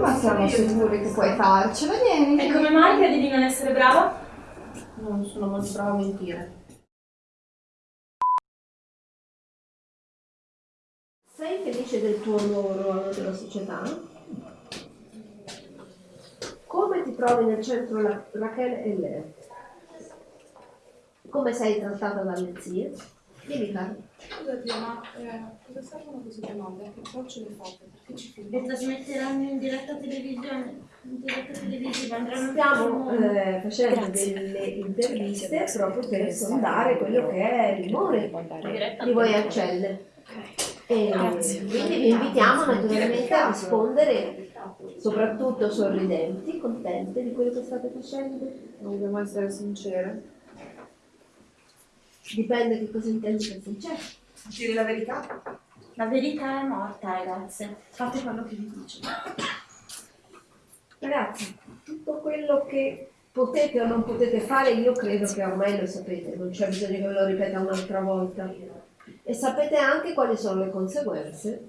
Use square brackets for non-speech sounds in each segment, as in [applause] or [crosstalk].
Ma siamo sicuri che puoi farcela, vieni. E come mai credi di non essere brava? Non sono molto brava a mentire. Sei felice del tuo nuovo ruolo nella società? Come ti trovi nel centro Ra- Rachele e Lea? Come sei trattata dalle zie? Dimmi Carlo. Scusa zia, ma eh, cosa servono queste domande? Che approccio le fate? Perché ci Le filmate? trasmetteranno in diretta televisione, in diretta televisiva, andranno Stiamo eh, facendo delle interviste proprio per sondare quello che è l'umore di voi ancelle. E quindi vi invitiamo naturalmente a rispondere soprattutto sorridenti, contente di quello che state facendo. Dobbiamo essere sincere. Dipende che cosa intendi per sincero. Dire la verità? La verità è morta, ragazze. Fate quello che vi dice. Ragazzi, tutto quello che potete o non potete fare, io credo che ormai lo sapete, non c'è bisogno che ve lo ripeta un'altra volta. E sapete anche quali sono le conseguenze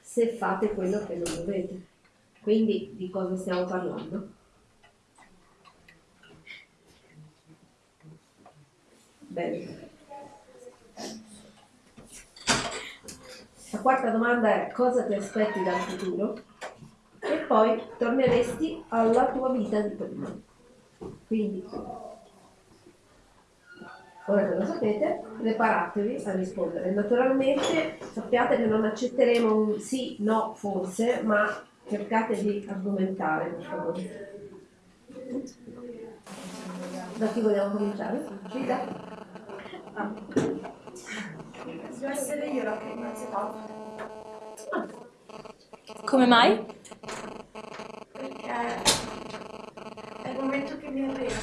se fate quello che non dovete. Quindi di cosa stiamo parlando? Bene. La quarta domanda è cosa ti aspetti dal futuro? E poi torneresti alla tua vita di prima. Quindi, ora che lo sapete, preparatevi a rispondere. Naturalmente sappiate che non accetteremo un sì, no, forse, ma cercate di argomentare, per favore. Da chi vogliamo cominciare? Frida? Devo essere io la innanzitutto. Come mai? Perché è il momento che mi arriva,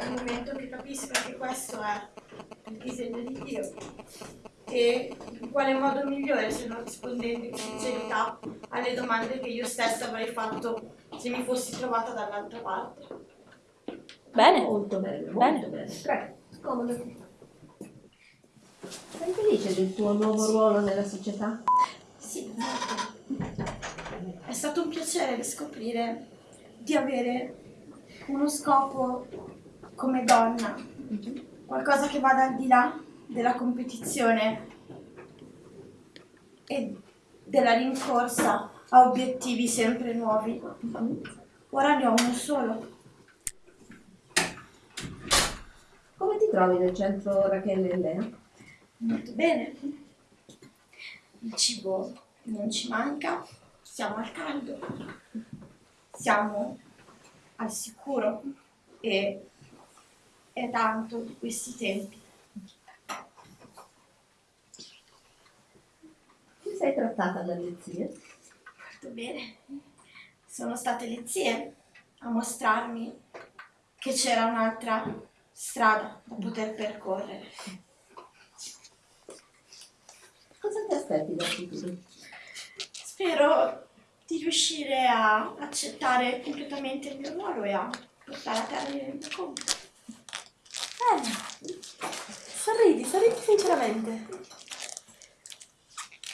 è il momento che capisco che questo è il disegno di Dio. E in quale modo migliore se non rispondendo in sincerità alle domande che io stessa avrei fatto se mi fossi trovata dall'altra parte. Bene. Molto bene, molto Bene. bene. Prego, scomodati. Sei felice del tuo nuovo ruolo nella società? Sì, molto. È stato un piacere riscoprire di avere uno scopo come donna, qualcosa che vada al di là della competizione e della rincorsa a obiettivi sempre nuovi. Ora ne ho uno solo. Come ti trovi nel centro Rachele e Lea? Molto bene. Il cibo non ci manca, siamo al caldo, siamo al sicuro e è tanto di questi tempi. Come sei trattata dalle zie? Molto bene. Sono state le zie a mostrarmi che c'era un'altra strada da poter percorrere. Cosa ti aspetti dal futuro? Spero di riuscire a accettare completamente il mio ruolo e a portare a termine il mio compito. Bene. Sorridi, sorridi sinceramente.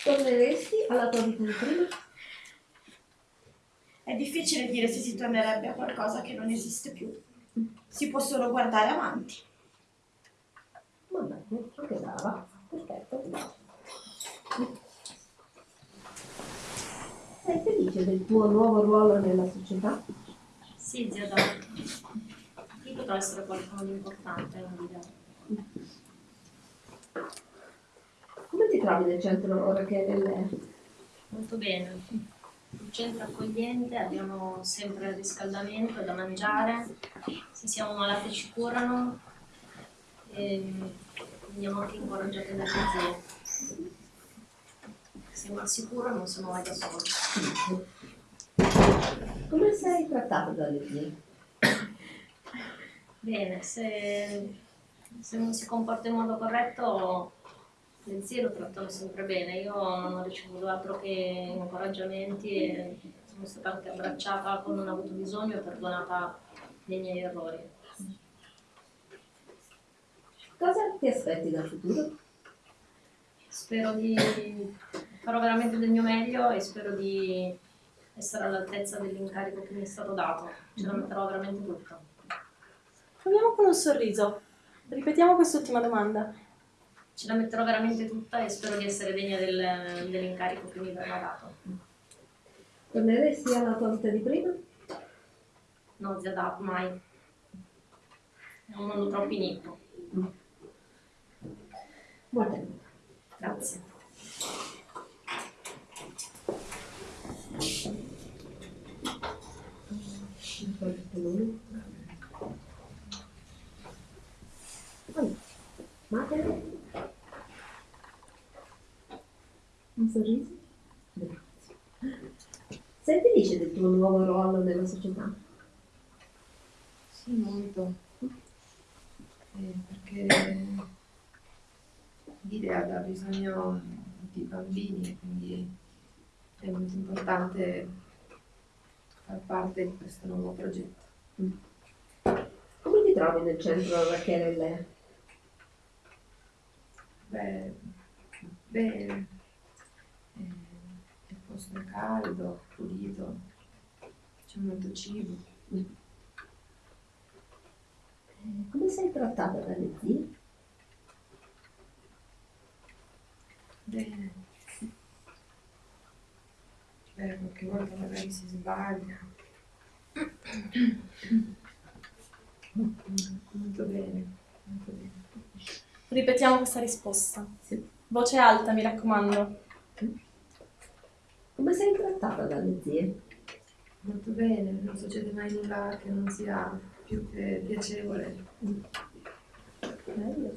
Torneresti alla tua vita di prima? È difficile dire se si tornerebbe a qualcosa che non esiste più. Si può solo guardare avanti. Va bene, anche brava. Perfetto. Felice del tuo nuovo ruolo nella società? Sì, zia Donna. Qui potrà essere qualcuno di importante, non di Come ti trovi nel centro Rachele e Lea? Molto bene. Il centro accogliente, abbiamo sempre il riscaldamento da mangiare, se siamo malati ci curano e veniamo anche incoraggiate dalle zie. Siamo al sicuro non siamo mai da soli. Come sei trattata dalle zie? Bene, se, se non si comporta in modo corretto le zie lo trattano sempre bene. Io non ho ricevuto altro che incoraggiamenti e sono stata anche abbracciata quando non ho avuto bisogno e perdonata dei miei errori. Cosa ti aspetti dal futuro? Spero di farò veramente del mio meglio e spero di essere all'altezza dell'incarico che mi è stato dato. Ce la metterò veramente tutta. Proviamo con un sorriso. Ripetiamo quest'ultima domanda. Ce la metterò veramente tutta e spero di essere degna del- dell'incarico che mi verrà dato. Torneresti alla tua vita di prima? No, zia da, mai. È un mondo troppo iniquo. Molto bene. Grazie. Allora, Mater? Un sorriso? Grazie. Sei felice del tuo nuovo ruolo nella società? Sì, molto. Eh, perché l'idea ha bisogno di bambini e quindi è molto importante far parte di questo nuovo progetto. Come ti trovi nel centro Rachele e Lea? Beh, bene. Eh, il posto è caldo, pulito, c'è molto cibo. Eh, Come sei trattata dalle zie? Bene. Beh, qualche volta magari si sbaglia. Molto bene, molto bene. Ripetiamo questa risposta. Sì. Voce alta, mi raccomando. Come sei trattata dalle zie? Molto bene, non succede mai nulla che non sia più che piacevole. Bello.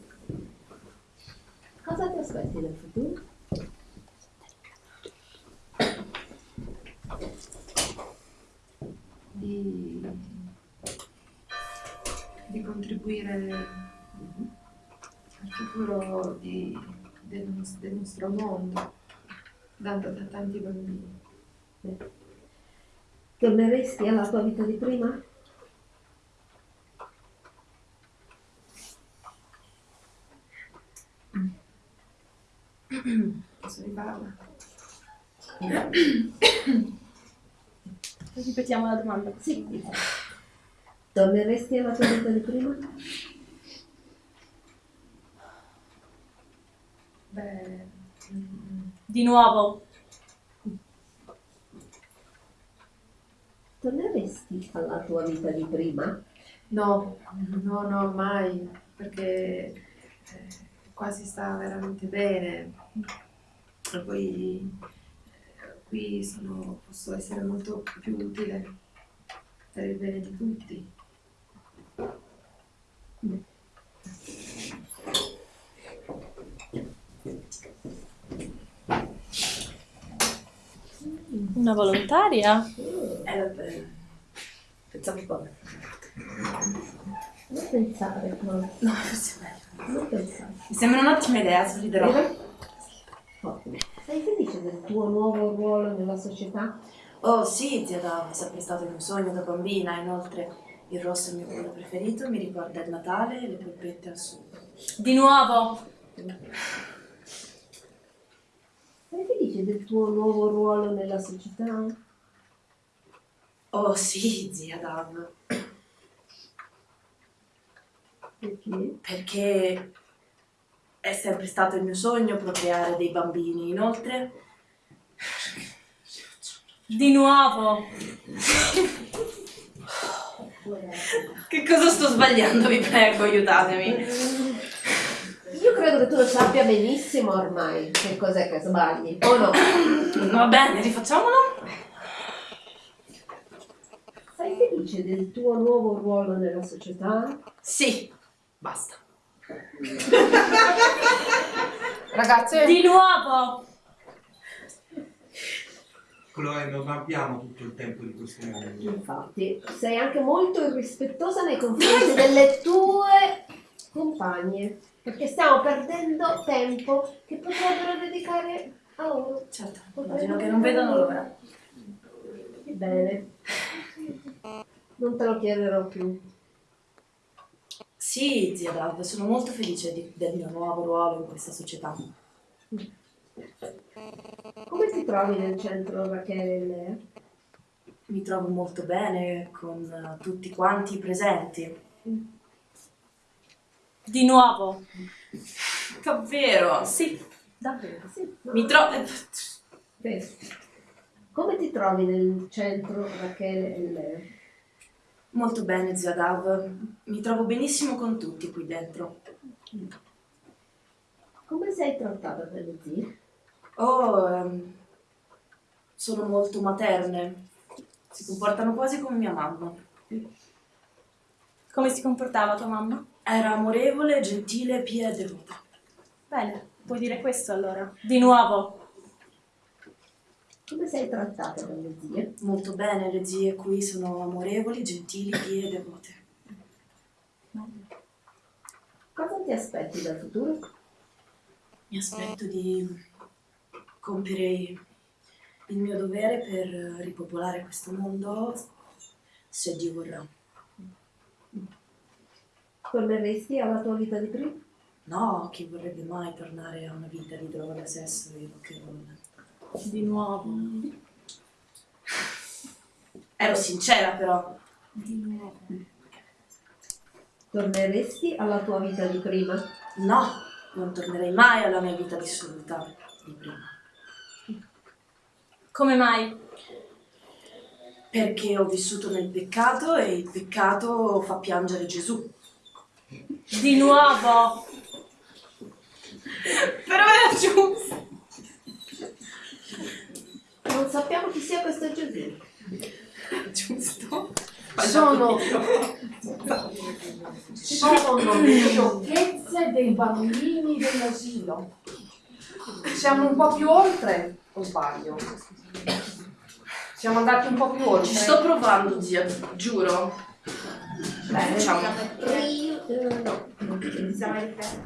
Cosa ti aspetti dal futuro? Di, di contribuire al futuro di- del, del nostro mondo, dando a tanti bambini. Torneresti alla tua vita di prima? Posso rifarla? [clears throat] Ripetiamo la domanda. Sì. Torneresti alla tua vita di prima? Beh, Di nuovo. Torneresti alla tua vita di prima? no, no, no, mai, perché eh, qua si sta veramente bene. E poi qui sono, posso essere molto più utile per il bene di tutti. Una volontaria? Eh, pensavo poi. Non pensare, no. No, forse è meglio. Non pensare. Mi sembra un'ottima idea, sorriderò. Ottimo. Sei felice del tuo nuovo ruolo nella società? Oh sì, zia Dava, è sempre stato il mio sogno da bambina, inoltre il rosso è il mio colore preferito, mi ricorda il Natale e le polpette al sugo. Di nuovo. Sei felice del tuo nuovo ruolo nella società? Oh sì, zia Dav, Perché? perché è sempre stato il mio sogno procreare dei bambini, inoltre Di nuovo. Che cosa sto sbagliando, vi prego, aiutatemi. Io credo che tu lo sappia benissimo ormai che cos'è che sbagli, o no? Va bene, rifacciamolo? Sei felice del tuo nuovo ruolo nella società? Sì, basta. Ragazze, Di nuovo. Chloe, non abbiamo tutto il tempo di questo mondo. Infatti, sei anche molto irrispettosa nei confronti delle tue compagne, perché stiamo perdendo tempo che potrebbero dedicare a loro. Certo, immagino che non vedano l'ora. Bene, non te lo chiederò più. Sì, zia Dav, sono molto felice di- del mio nuovo ruolo in questa società. ti trovi nel centro Rachele e? Mi trovo molto bene con eh, tutti quanti presenti. Di nuovo. Davvero? Sì, davvero. Sì, no? Mi trovo... Bene. Come ti trovi nel centro Rachele e? Molto bene, zia Dav. Mi trovo benissimo con tutti qui dentro. Come sei trattata dalle zie? Oh, ehm, sono molto materne. Si comportano quasi come mia mamma. Come si comportava tua mamma? Era amorevole, gentile, pia e devota. Bene, puoi dire questo allora. Di nuovo. Come sei trattata dalle zie? Molto bene, le zie qui sono amorevoli, gentili, pie e devote. Cosa ti aspetti dal futuro? Mi aspetto di compiere il mio dovere per ripopolare questo mondo se Dio vorrà. Torneresti alla tua vita di prima? No, chi vorrebbe mai tornare a una vita di droga, sesso e rock and roll? Di nuovo. Ero sincera però. Di nuovo. Torneresti alla tua vita di prima? No, non tornerei mai alla mia vita dissoluta di prima. Come mai? Perché ho vissuto nel peccato e il peccato fa piangere Gesù. Di nuovo. [laughs] Però era giusto. Non sappiamo chi sia questo Gesù. [laughs] Giusto. Sono, sono le sciocchezze dei bambini dell'asilo. Siamo un po' più oltre, o sbaglio? Siamo andati un po' più oltre. Ci sto provando, zia, giuro. Bene. Facciamo. Io, eh, no.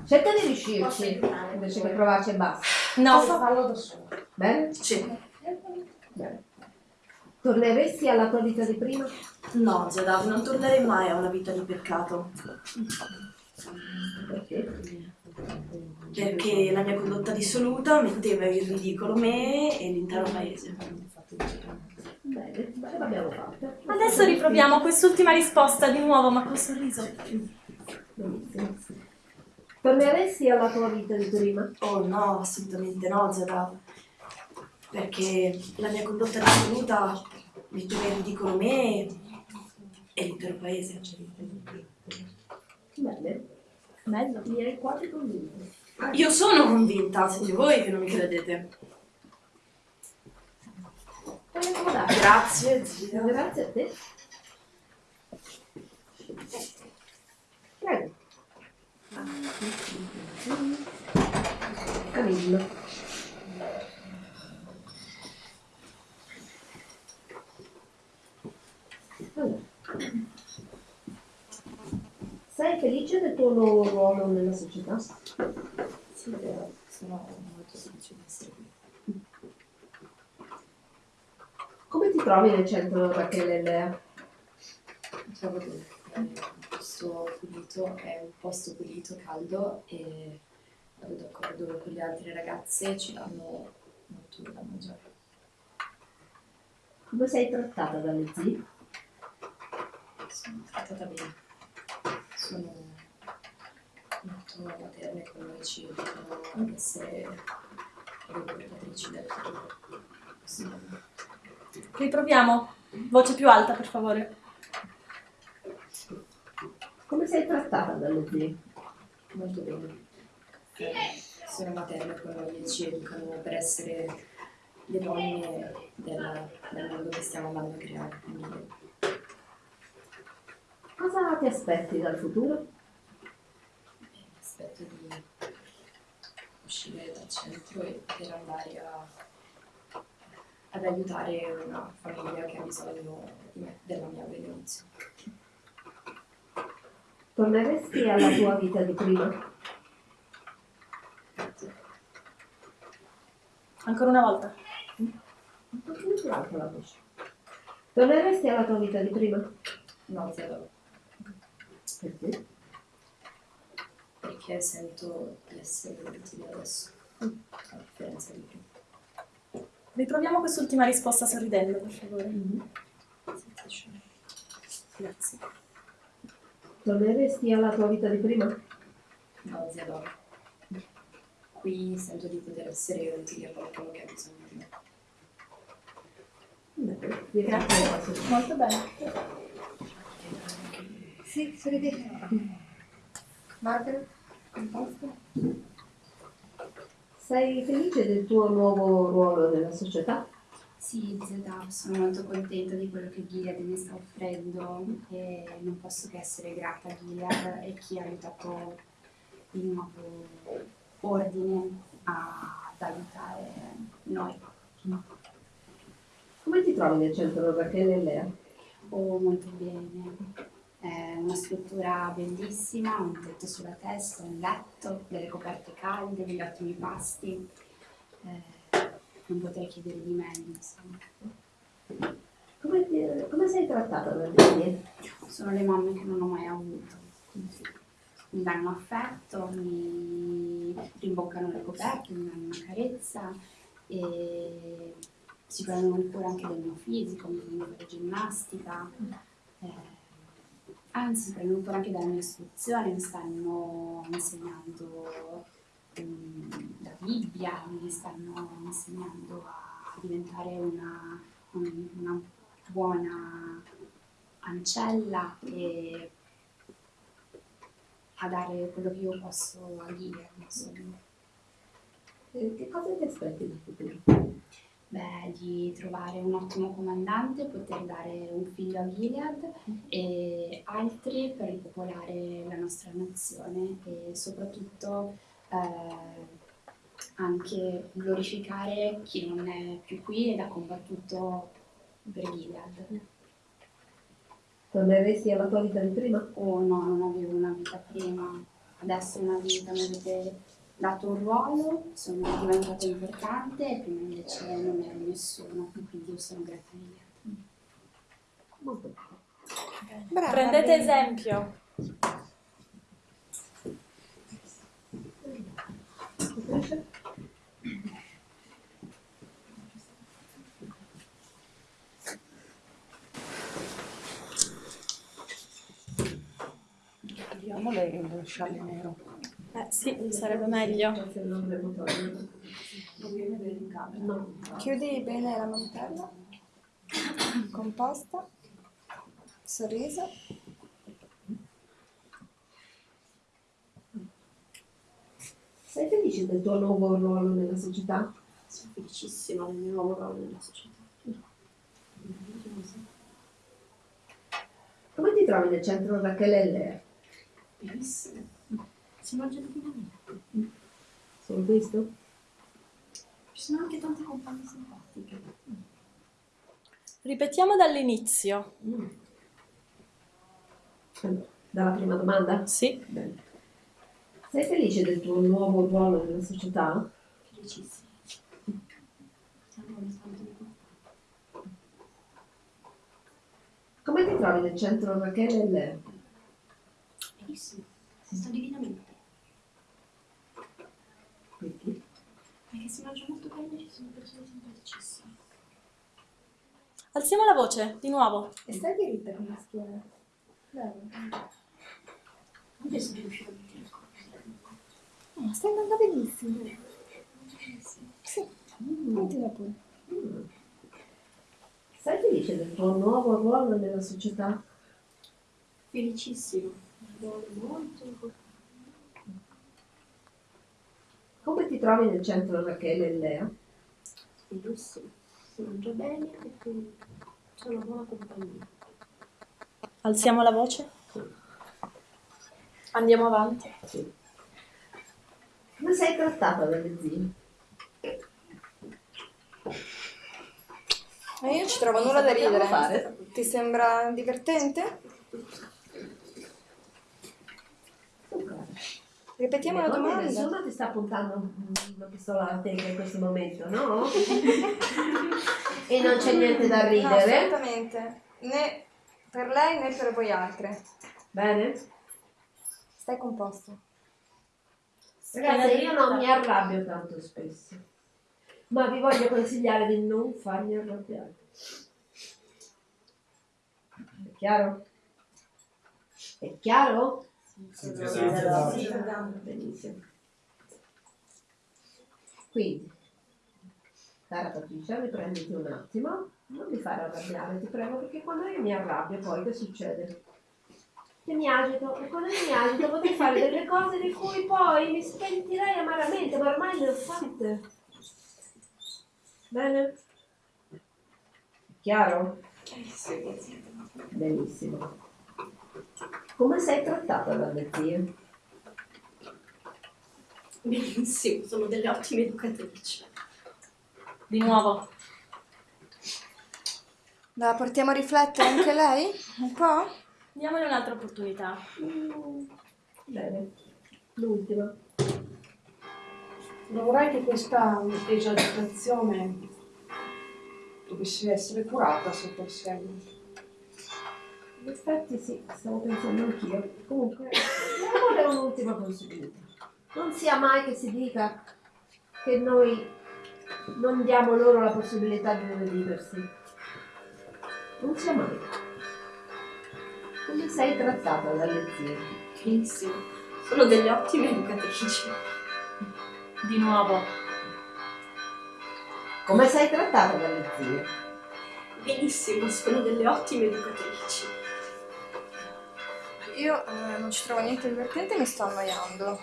Cerca di riuscirci invece che provarci e basta. No. Posso farlo da solo. Bene? Sì. Bene. Torneresti alla tua vita di prima? No, zia Dav, non tornerei mai a una vita di peccato. Perché? Perché la mia condotta dissoluta metteva in ridicolo me e l'intero paese. Bene, bene, l'abbiamo fatto. Adesso riproviamo quest'ultima risposta di nuovo, ma col sorriso. Benissimo. Torneresti alla tua vita di prima? Oh no, assolutamente no, zia Dav. Perché la mia condotta dissoluta metteva in ridicolo me e l'intero paese. Bene. Bello. Mi hai quasi convinto. Io sono convinta, siete voi che non mi credete. Grazie, zia. Grazie a te. Prego. Camillo. Sei felice del tuo ruolo nella società? Sì, sono molto felice di essere qui. Come ti trovi nel centro Rachele Lea? Trovo che è un posto pulito, è un posto pulito, caldo e vado d'accordo con le altre ragazze, ci danno molto da mangiare. Come sei trattata dalle zie? Sono trattata bene. Sono molto materne con noi, ci educano ad essere le portatrici del futuro. Sì. Riproviamo. Voce più alta, per favore. Come sei trattata dalle zie? Molto bene. Sono materne con noi e ci educano per essere le donne del, del mondo che stiamo andando a creare. Quindi Cosa ti aspetti dal futuro? eh, aspetto di uscire dal centro e per andare a, ad aiutare una famiglia che ha bisogno di me, della mia benedizione. Torneresti alla tua vita di prima? Ancora una volta. Un pochino più alta la voce. Torneresti alla tua vita di prima? No, zero, Perché? perché sento di essere utile adesso, a differenza di prima. Riproviamo quest'ultima risposta sorridendo, per favore. Grazie. Torneresti alla tua vita di prima? No, zia Dora. Qui sento di poter essere utile a qualcuno che ha bisogno di me. Grazie. Molto bene. Sì, sorridete. Margaret, composta? Sei felice del tuo nuovo ruolo nella società? Sì, zia, sono molto contenta di quello che Gilead mi sta offrendo e non posso che essere grata a Gilead e chi ha aiutato il nuovo ordine a- ad aiutare noi. Come ti trovi nel centro Rachele e Lea? Oh, molto bene. È una struttura bellissima, un tetto sulla testa, un letto, delle coperte calde, degli ottimi pasti. Eh, non potrei chiedere di meglio, insomma. Come, ti- come sei trattata dalle figlie? Sono le mamme che non ho mai avuto. Mi danno affetto, mi rimboccano le coperte, mi danno una carezza e si prendono cura anche del mio fisico, mi fanno fare ginnastica. Eh, anzi, cura anche della mia istruzione, mi stanno insegnando mm, la Bibbia, mi stanno insegnando a diventare una, un- una buona ancella e a dare quello che io posso a insomma. Eh, Che cosa ti aspetti dal futuro? Beh, di trovare un ottimo comandante, poter dare un figlio a Gilead e altri per ripopolare la nostra nazione e soprattutto eh, anche glorificare chi non è più qui ed ha combattuto per Gilead. Torneresti alla tua vita di prima? Oh no, non avevo una vita prima, adesso una vita, mi avete dato un ruolo, sono diventata importante e prima invece non ero nessuno, quindi io sono grata a Gilead. Molto Brava, Prendete esempio. Togliamole il scialle nero. Eh sì, sarebbe meglio. Chiudi bene la mantella. Composta. Sorriso. Sei felice del tuo nuovo ruolo nella società? Sono felicissima del mio nuovo ruolo nella società. Come ti trovi nel centro Rachele e Lea? Benissimo. Si mangia divinamente. Solo questo? Ci sono anche tante compagne simpatiche. Ripetiamo dall'inizio. Dalla prima domanda? Sì. Bene. Sei felice del tuo nuovo ruolo nella società? Felicissima. Come ti trovi nel centro Rachele e Lea? Benissimo, si sta divinamente. Perché? Perché si mangia molto bene e ci sono persone simpaticissime. Alziamo la voce, di nuovo. E stai diritta con la schiena. Bravo. Anche se riuscivo a mettere il corpo. No, stai andando benissimo. Sì, continua pure. Sei felice del tuo nuovo ruolo nella società? Felicissimo. Molto. Come ti trovi nel centro Rachele e Lea? Benissimo. Si mangia bene e quindi sono una buona compagnia. Alziamo la voce. Andiamo avanti. Come sei trattata dalle zie? Ma io ci trovo nulla da ridere. fare. Ti sembra divertente? Ripetiamo la Come domanda. Nessuno ti sta puntando una pistola alla tempia in questo momento, no? [laughs] e non c'è niente da No, ridere. assolutamente. Né per lei né per voi altre. Bene? Stai composto. Ragazzi, io non mi arrabbio tanto spesso. ma vi voglio consigliare di non farmi arrabbiare. È chiaro? È chiaro? Sì, esatto. Sì, benissimo. Quindi, cara Patricia, riprenditi un attimo, non mi fare arrabbiare, ti prego, perché quando io mi arrabbio poi che succede? Che mi agito e quando io mi agito potrei fare delle cose di cui poi mi spentirei amaramente, ma ormai le ho fatte. Bene? Chiaro? Benissimo. Come sei trattata dalle zie? Benissimo, sono delle ottime educatrici. Di nuovo. La portiamo a riflettere anche lei? Un po'? Diamole un'altra opportunità. Bene. L'ultima. Non vorrei che questa esagitazione dovesse essere curata sotto il segno. In effetti sì, stavo pensando anch'io. Comunque, diamole un'ultima possibilità. Non sia mai che si dica che noi non diamo loro la possibilità di rediversi. Non sia mai. Come sei trattata dalle zie? Benissimo, sono delle ottime educatrici. Di nuovo. Come sei trattata dalle zie? Benissimo, sono delle ottime educatrici. Io eh, non ci trovo niente divertente e mi sto annoiando.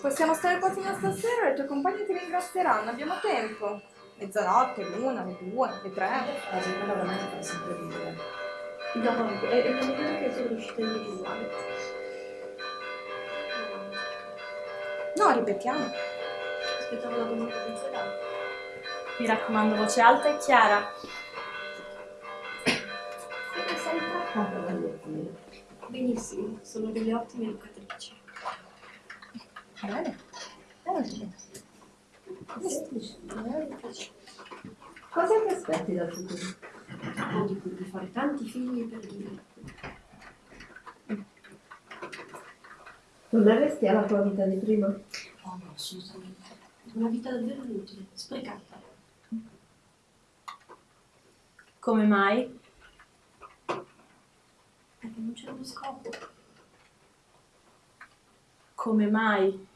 Possiamo stare qua fino a stasera e le tue compagne ti ringrazieranno, abbiamo tempo. Mezzanotte, l'una, le due, le tre. La quella veramente fa sempre ridere. No, è, è la migliore che sono riuscita a individuare. No, ripetiamo. Aspettavo la domanda principale. Mi raccomando, voce alta e chiara. Benissimo, sono delle ottime educatrici. Bene. Bene. Cosa ti aspetti dal futuro? Ho di cui di fare tanti figli per dire. Torneresti alla tua vita di prima? Oh no, assolutamente. Una vita davvero inutile, sprecata. Come mai? Perché non c'era uno scopo. Come mai?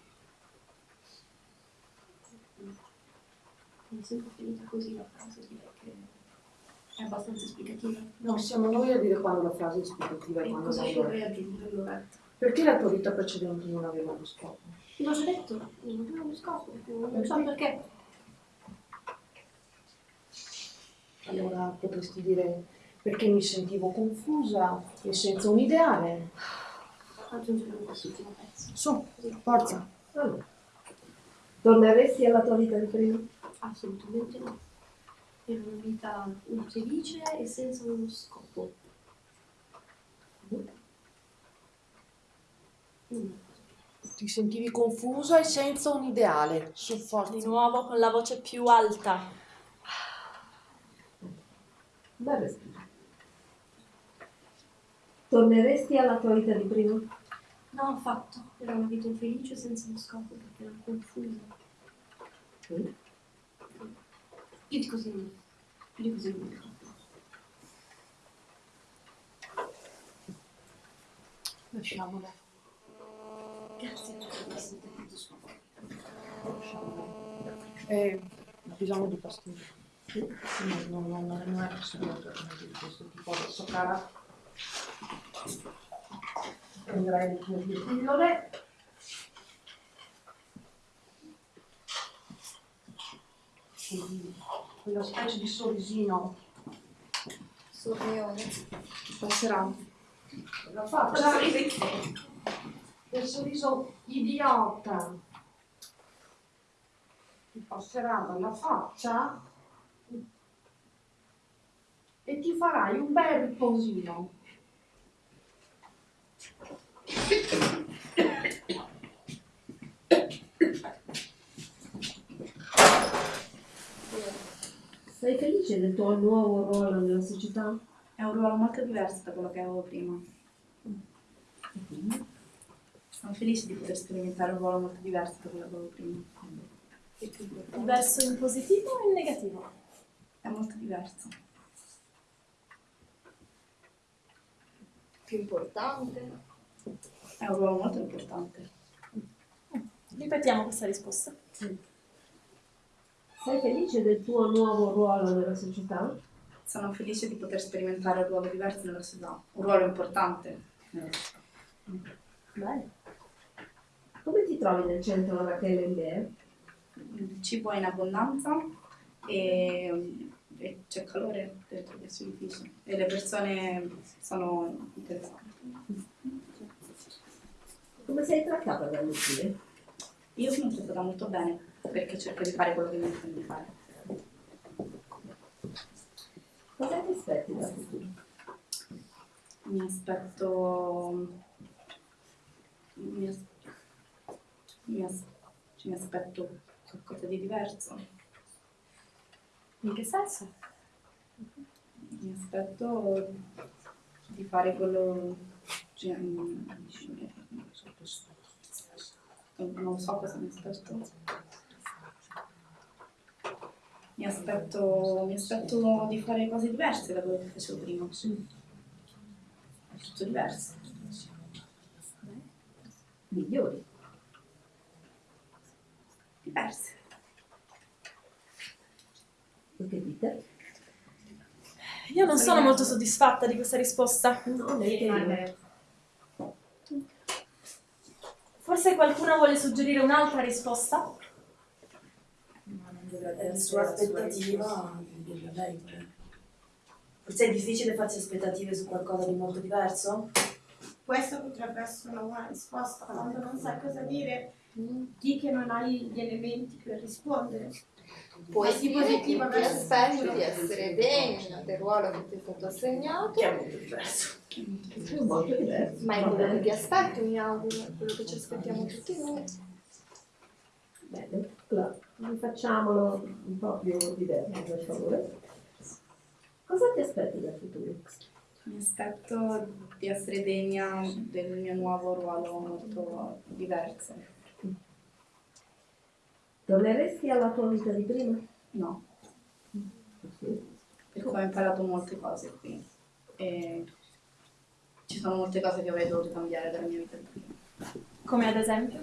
Mi è sempre finita così la frase, direi che è abbastanza esplicativa. No, siamo noi a dire quando la frase è esplicativa e E quando cosa ci vorrei aggiungere Loretta? Perché la tua vita precedente non aveva uno scopo? L'ho già detto, non avevo uno scopo, non so perché. Allora potresti dire perché mi sentivo confusa e senza un ideale. Aggiungere quest'ultimo pezzo. Su, forza. Allora. Torneresti alla tua vita di prima? Assolutamente no. Era una vita infelice e senza uno scopo. Mm. Ti sentivi confusa e senza un ideale. Su, Di forza. nuovo con la voce più alta. Respiro. Torneresti alla tua vita di prima? No, affatto. Era una vita infelice senza uno scopo perché era confusa. Mm. Più di così non. Più di così non. Lasciamola. Grazie per aver sentito sua Eh, ho bisogno di pastiglie. No, no, no, non è possibile di questo tipo. Adesso cara. Prenderai le due pillole. E quella specie di sorrisino Sorrione. passerà. La faccia. Il sorriso idiota. Ti passerà dalla faccia e ti farai un bel riposino. Sei felice del tuo nuovo ruolo nella società? È un ruolo molto diverso da quello che avevo prima. Sono felice di poter sperimentare un ruolo molto diverso da quello che avevo prima. Diverso in positivo o in negativo? È molto diverso. Più importante. È un ruolo molto importante. Ripetiamo questa risposta. Sei felice del tuo nuovo ruolo nella società? Sono felice di poter sperimentare un ruolo diverso nella società, un ruolo importante nella società. Bene. Come ti trovi nel centro Rachele Lea? Il cibo è in abbondanza e, e c'è calore dentro questo edificio e le persone sono interessanti. Come sei trattata dalle zie? Io sono trattata molto bene perché cerco di fare quello che mi dicono di fare. Cosa ti aspetti dal futuro? Mi aspetto. Mi, as- mi as- mi aspetto qualcosa di diverso. In che senso? Mi aspetto di fare quello. cioè, non lo so cosa mi aspetto. Mi aspetto, mi aspetto di fare cose diverse da quello che facevo prima. È tutto diverso. Migliori. Diverse. Che dite? Io non sono molto soddisfatta di questa risposta. No, neanche io. Forse qualcuno vuole suggerire un'altra risposta? È la sua aspettativa di dirla lei. poi. Forse è difficile farsi aspettative su qualcosa di molto diverso? Questa potrebbe essere una buona risposta. Quando non sai cosa dire, di che non hai gli elementi per rispondere. Che positiva ti aspetti di essere degna del ruolo che ti è stato assegnato, Che è molto diverso. È molto diverso. ma è quello che ti aspetti, mi auguro, è quello che ci aspettiamo tutti noi. Bene, allora, rifacciamolo un po' più diverso, per favore. Cosa ti aspetti dal futuro? Mi aspetto di essere degna del mio nuovo ruolo molto diverso. Torneresti alla tua vita di prima? No, perché ho imparato molte cose qui e ci sono molte cose che avrei dovuto cambiare dalla mia vita di prima. Come ad esempio?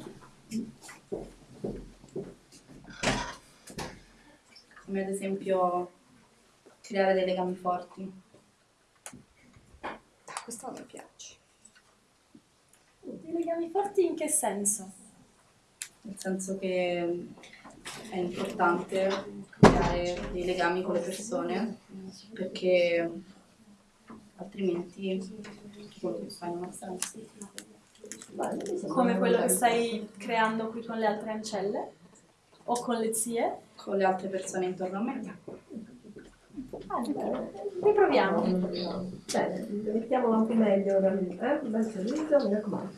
Come ad esempio creare dei legami forti. Questo mi piace. Dei legami forti in che senso? Nel senso che è importante creare dei legami con le persone perché altrimenti quello che fai non ha senso. Come quello che stai creando qui con le altre ancelle? O con le zie? Con le altre persone intorno a me. Ah, bene. Riproviamo. Bene, mettiamolo anche meglio ora eh? Un bel sorriso, mi raccomando.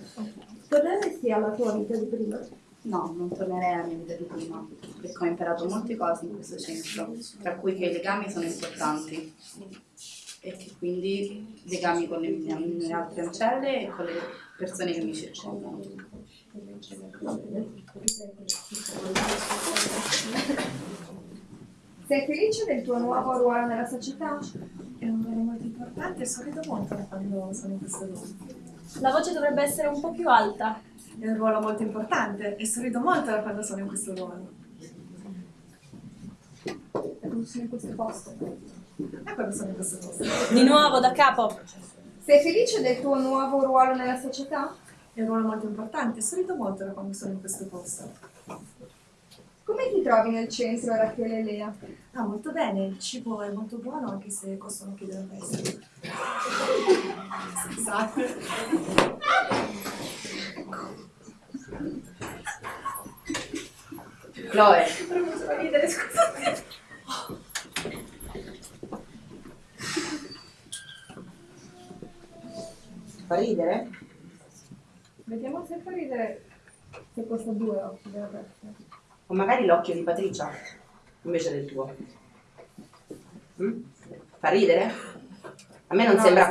Torneresti alla tua vita di prima? No, non tornerei alla mia vita di prima, perché ho imparato molte cose in questo centro, tra cui che i legami sono importanti e che quindi legami con le mie, mie altre ancelle e con le persone che mi circondano. Sei felice del tuo nuovo ruolo nella società? È un ruolo molto importante e sorrido molto quando sono in questo ruolo. La voce dovrebbe essere un po' più alta. È un ruolo molto importante e sorrido molto da quando sono in questo ruolo. E non sono in questo posto. E quando sono in questo posto. Di nuovo, da capo. Sei felice del tuo nuovo ruolo nella società? È un ruolo molto importante e sorrido molto da quando sono in questo posto. Come ti trovi nel centro Rachele e Lea? Ah, molto bene, il cibo è molto buono anche se costano più del resto. [laughs] Scusate. Chloe, Proprio ridere, scusate. fa ridere? Vediamo se fa ridere se costa due occhi della testa. O magari l'occhio di Patricia invece del tuo. Mm? Fa ridere? A me non No, sembra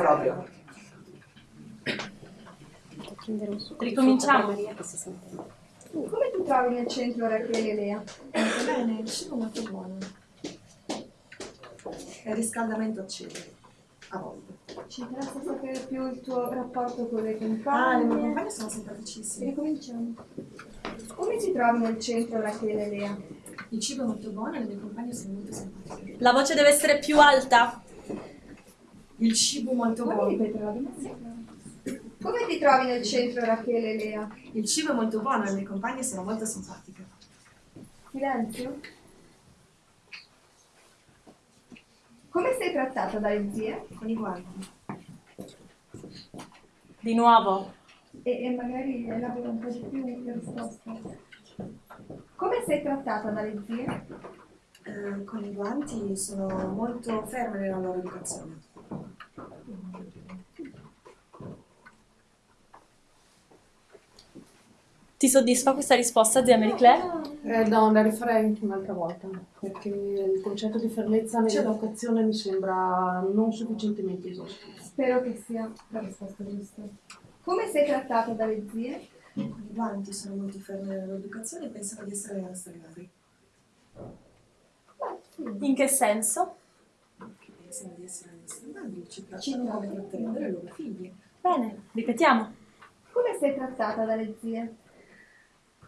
sì. proprio. Ricominciamo. Come ti trovi nel centro Rachele e Lea? Molto bene, il cibo è molto buono. E il riscaldamento acceso, a volte. Ci interessa sapere più il tuo rapporto con le Ah, le compagne. mie compagne sono simpaticissime. Ricominciamo. Come ti trovi nel centro Rachele e Lea? Il cibo è molto buono e le mie compagne sono molto simpatiche. La voce deve essere più alta. Il cibo è molto Puoi buono. ripetere la domanda? Come ti trovi nel centro Rachele e Lea? Il cibo è molto buono e le mie compagne sono molto simpatiche. Silenzio? Come sei trattata dalle zie? Con i guanti. Di nuovo. E, e magari elabora un po' di più la risposta. Come sei trattata dalle zie? Eh, con i guanti sono molto ferme nella loro educazione. Ti soddisfa questa risposta, zia Marie Claire? Eh, no, la rifarei un'altra volta, perché il concetto di fermezza nell'educazione mi sembra non sufficientemente esaustivo. Spero che sia la risposta giusta. Come sei trattata dalle zie? Con i guanti sono molto ferme nella loro educazione e pensano di essere madri. In che senso? Che pensano di essere madri, ci trattano come tratterebbero i loro figli. Bene, ripetiamo. Come sei trattata dalle zie?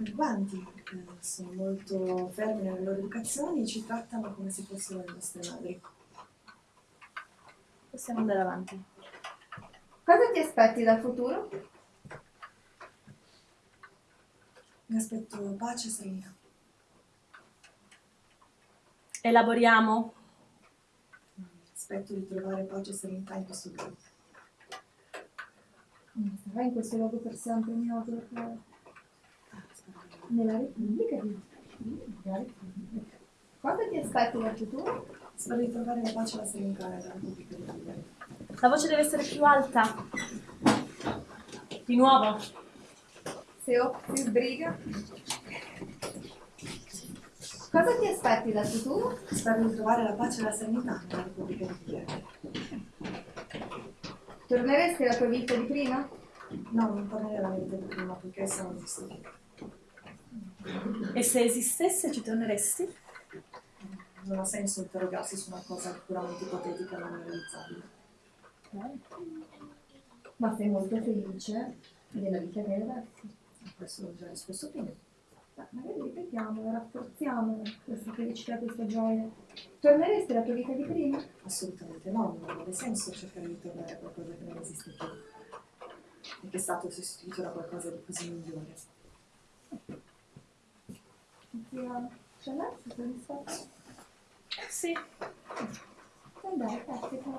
Con i guanti eh, sono molto fermi nelle loro educazioni e ci trattano come se fossero le nostre madri. Possiamo andare avanti. Cosa ti aspetti dal futuro? Mi aspetto pace e serenità. Elaboriamo. Aspetto di trovare pace e serenità in questo luogo. Sarai in questo luogo per sempre ignoto perché nella Repubblica di nella Repubblica. Cosa ti aspetti dal futuro? Spero di trovare la pace e la serenità nella Repubblica di Italia. La voce deve essere più alta. Di nuovo. Se o si sbriga. Cosa ti aspetti dal futuro? Spero di trovare la pace e la serenità nella Repubblica di Italia. Torneresti alla tua vita di prima? No, non tornerei alla vita di prima perché esiste più. E se esistesse ci torneresti? Non ha senso interrogarsi su una cosa puramente ipotetica e non realizzabile. Ma sei molto felice della vita che hai adesso. Questo l'ho già risposto prima. Ma magari ripetiamo, rafforziamo questa felicità, questa gioia. Torneresti alla tua vita di prima? Assolutamente no, non avrebbe senso cercare di tornare a qualcosa che non esiste più e che è stato sostituito da qualcosa di così migliore. Zia Chanel, sei soddisfatta? Sì. Andare, pratica.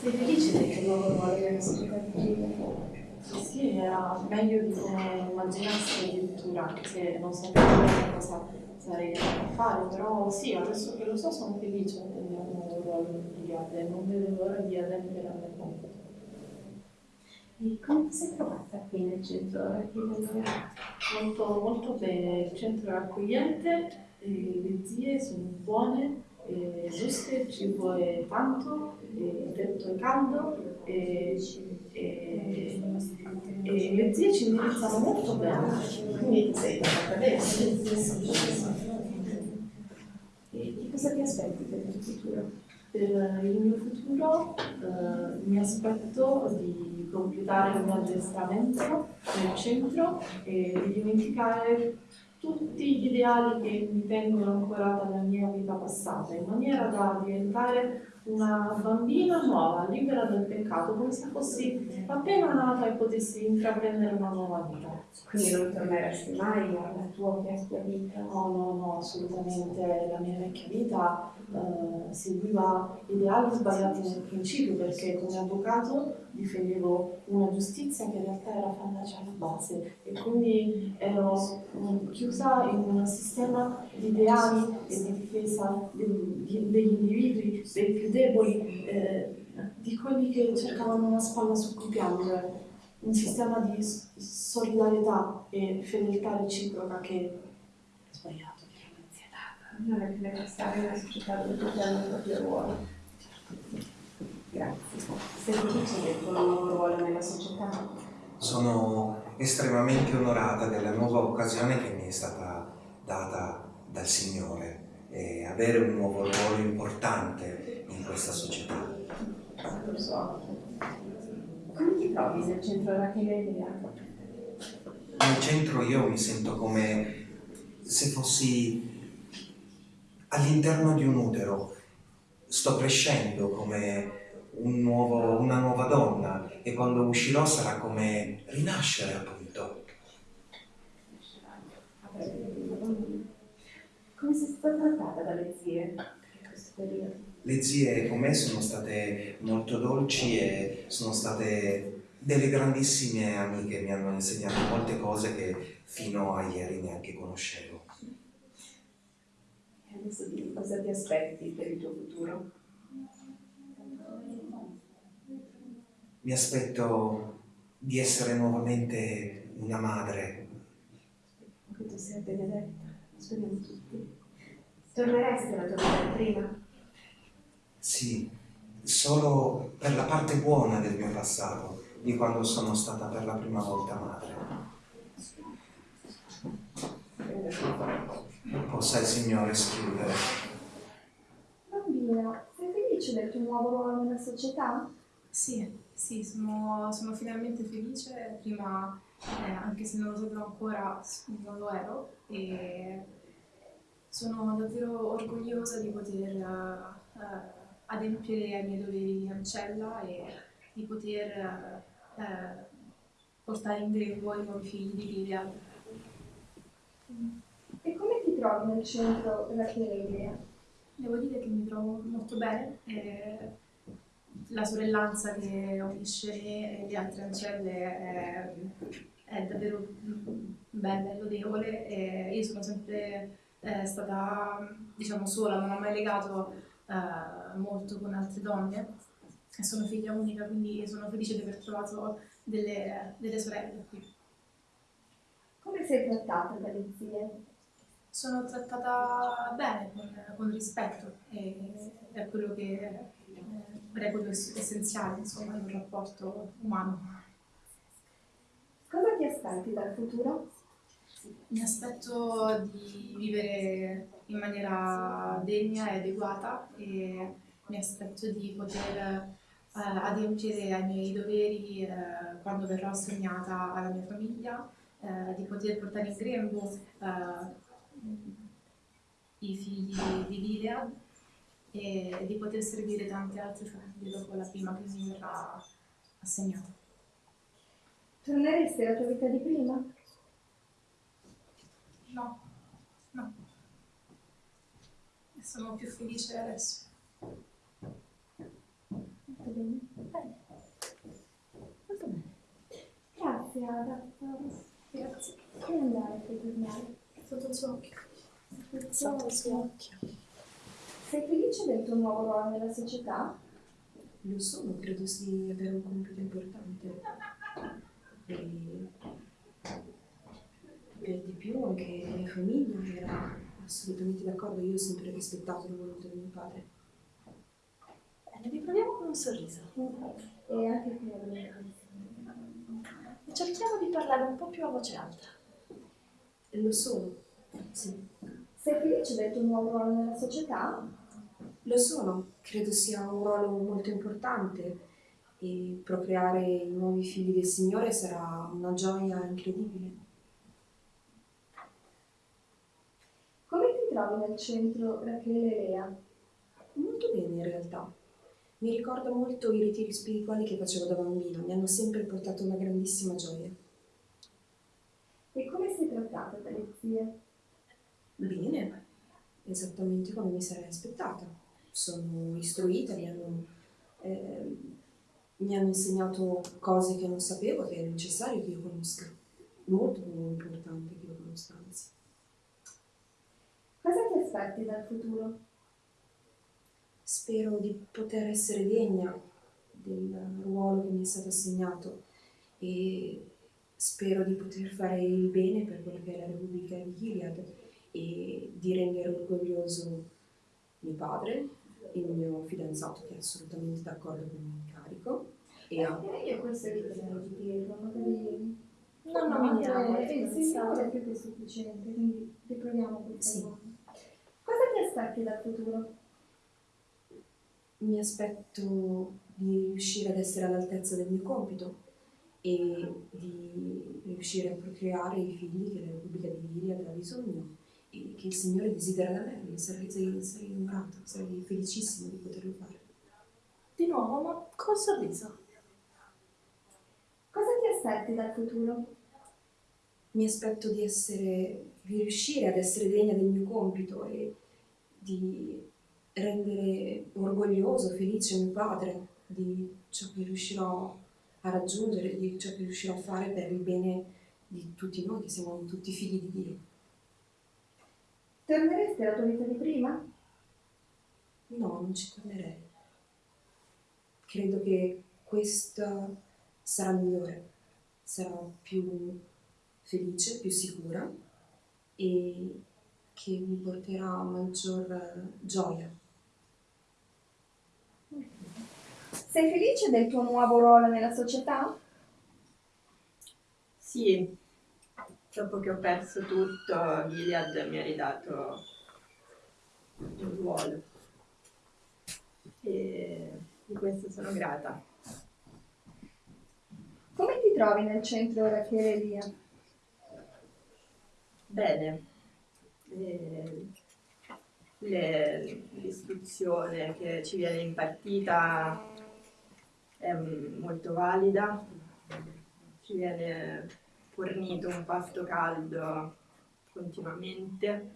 Sei felice del tuo nuovo ruolo nella società civile? Sì, era meglio di come immaginassi addirittura, anche se non sapevo cosa sarei andata a fare, però sì, adesso che lo so sono felice del mio nuovo ruolo in brigata e non vedo l'ora di mio compito. E come ti sei trovata qui nel centro? Molto, molto bene, il centro è accogliente, le zie sono buone, e giuste, il cibo è tanto, il tetto è caldo e, e- e le zie ci indirizzano molto bene, quindi sei trovata bene. E cosa ti aspetti per il futuro? Per il mio futuro eh, mi aspetto di completare il mio addestramento nel centro e di dimenticare tutti gli ideali che mi tengono ancora dalla mia vita passata, in maniera da diventare una bambina nuova, libera dal peccato, come se fossi appena nata e potessi intraprendere una nuova vita. Quindi non torneresti mai alla tua vecchia vita? No, no, no, assolutamente. La mia vecchia vita eh, seguiva ideali sbagliati nel principio perché come avvocato difendevo una giustizia che in realtà era fallace alla base e quindi ero mm, chiusa in un sistema di ideali e di difesa degli individui, dei più deboli, eh, di quelli che cercavano una spalla su cui piangere un sistema di solidarietà e fedeltà reciproca che. Non è stare in una società dove tutti hanno il proprio ruolo. Grazie. Sei felice del tuo nuovo ruolo nella società? Sono estremamente onorata della nuova occasione che mi è stata data dal Signore e avere un nuovo ruolo importante in questa società. Lo so. Come ti trovi nel centro e Lea? Nel centro io mi sento come se fossi all'interno di un utero. Sto crescendo come un nuovo- una nuova donna e quando uscirò sarà come rinascere appunto. Come sei stata trattata dalle zie in questo periodo? Le zie con me sono state molto dolci e sono state delle grandissime amiche, mi hanno insegnato molte cose che fino a ieri neanche conoscevo. Adesso dimmi cosa ti aspetti per il tuo futuro? Mi aspetto di essere nuovamente una madre. Che tu sia benedetta, speriamo tutti. Torneresti alla tua vita prima? Sì, solo per la parte buona del mio passato, di quando sono stata per la prima volta madre. Possa il Signore schiudere. Bambina, sei felice del tuo nuovo ruolo nella società? Sì, sì, sono, sono finalmente felice. Prima, eh, anche se non lo sapevo ancora, non lo ero. E sono davvero orgogliosa di poter eh, adempiere ai miei doveri di ancella e di poter eh, portare in grembo i nuovi figli di Gilead. E come ti trovi nel centro Lea? Devo dire che mi trovo molto bene. e la sorellanza che unisce me e le altre ancelle è, è davvero mm, bella e lodevole. E io sono sempre eh, stata diciamo sola, non ho mai legato eh, molto con altre donne. Sono figlia unica, quindi sono felice di aver trovato delle, delle sorelle qui. Come sei trattata dalle zie? Sono trattata bene, con, con rispetto, e è quello che eh, reputo ess- essenziale, insomma, in un rapporto umano. Cosa ti aspetti dal futuro? Mi aspetto di vivere in maniera degna e adeguata e mi aspetto di poter eh, adempiere ai miei doveri eh, quando verrò assegnata alla mia famiglia, eh, di poter portare in grembo eh, i figli di Gilead e di poter servire tante altre famiglie dopo la prima che mi verrà assegnata. Torneresti alla tua vita di prima? No, no. Sono più felice adesso. Molto bene. Bene. Molto bene. Grazie Ada. Grazie. Puoi andare, puoi tornare. Sotto il suo occhio. Sotto il suo occhio. Sei felice del tuo nuovo ruolo nella società? Lo sono, credo di avere un compito importante. E per di più anche la mia famiglia era assolutamente d'accordo, io ho sempre rispettato la volontà di mio padre. Bene, riproviamo con un sorriso. E anche qui abbiamo E cerchiamo di parlare un po' più a voce alta. E lo sono, sì. Sei felice del tuo nuovo ruolo nella società? Lo sono, credo sia un ruolo molto importante e procreare i nuovi figli del Signore sarà una gioia incredibile. Come ti trovi nel centro Rachele e Lea? Molto bene in realtà. Mi ricorda molto i ritiri spirituali che facevo da bambina, mi hanno sempre portato una grandissima gioia. Trattata dalle zie? Bene, esattamente come mi sarei aspettata. Sono istruita, mi hanno, eh, mi hanno insegnato cose che non sapevo che è necessario che io conosca. Molto importante che io conosca, anzi. Cosa ti aspetti dal futuro? Spero di poter essere degna del ruolo che mi è stato assegnato e spero di poter fare il bene per quella che è la Repubblica di Gilead e di rendere orgoglioso mio padre, il mio fidanzato che è assolutamente d'accordo con il mio incarico e Eh, io questo li tenevo di dietro, magari Non No, nominiamo. eh. Signore è più che sufficiente, quindi riproviamo per Sì. Cosa ti aspetti dal futuro? Mi aspetto di riuscire ad essere all'altezza del mio compito e di riuscire a procreare i figli che la Repubblica di Gilead ha bisogno e che il Signore desidera da me. Sarei, sarei, sarei onorata, sarei felicissima di poterlo fare. Di nuovo, ma col sorriso. Cosa ti aspetti dal futuro? Mi aspetto di essere, di riuscire ad essere degna del mio compito e di rendere orgoglioso, felice mio padre di ciò che riuscirò a raggiungere, di ciò che riuscirò a fare per il bene di tutti noi, che siamo tutti figli di Dio. Torneresti alla tua vita di prima? No, non ci tornerei. Credo che questa sarà migliore, sarà più felice, più sicura e che mi porterà maggior gioia. Sei felice del tuo nuovo ruolo nella società? Sì, dopo che ho perso tutto, Gilead mi ha ridato un ruolo. E di questo sono grata. Come ti trovi nel centro Rachele Elia? Bene. L'istruzione che ci viene impartita è molto valida, ci viene fornito un pasto caldo continuamente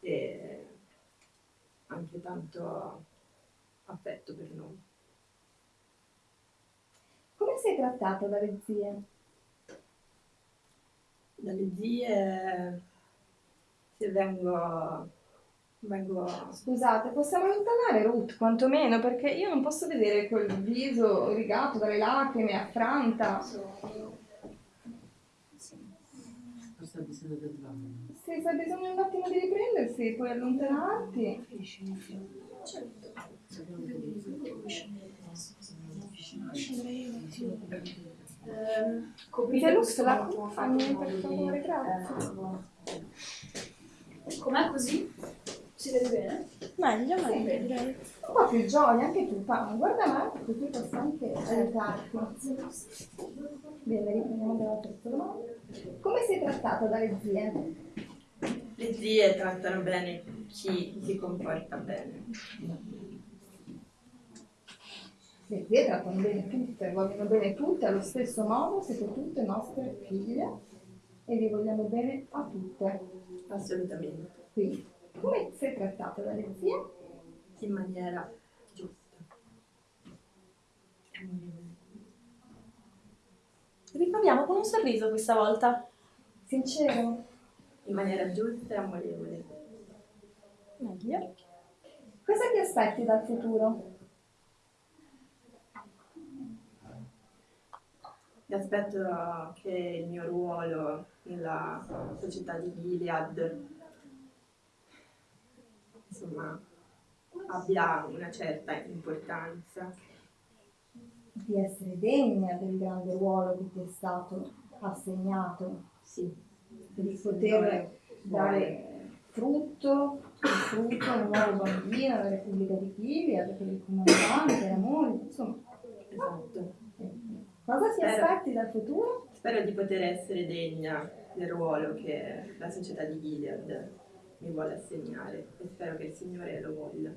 e anche tanto affetto per noi. Come sei trattato dalle zie? Dalle zie, se vengo, vengo Scusate, possiamo allontanare Ruth quantomeno perché io non posso vedere quel viso rigato dalle lacrime, affranta. Forse ha bisogno del bagno. Se hai bisogno un attimo di riprendersi, puoi allontanarti. Ehm, Coprite Lux, la fammi per favore, grazie. Com'è così? Si vede bene? Meglio, Sì, meglio direi. Un po' più gioia, anche tu, Paolo. Guarda avanti, così posso anche aiutarti. Bene, riprendiamo dalla terza domanda. Come sei trattato dalle zie? Le zie trattano bene chi si comporta bene. Le zie trattano bene tutte, vogliono bene tutte allo stesso modo, siete tutte nostre figlie e vi vogliamo bene a tutte. Assolutamente. Quindi, come sei trattato dalle zie? In maniera giusta. Riproviamo con un sorriso questa volta. Sincero. In maniera giusta e amorevole. Meglio. Cosa ti aspetti dal futuro? Mi aspetto che il mio ruolo nella società di Gilead insomma abbia una certa importanza. Di essere degna del grande ruolo che ti è stato assegnato. Sì. Di poter dare frutto, frutto un nuovo bambino alla Repubblica di Gilead, per il comandante, l'amore, insomma. Esatto. Cosa ti aspetti dal futuro? Spero di poter essere degna del ruolo che la società di Gilead mi vuole assegnare e spero che il Signore lo voglia.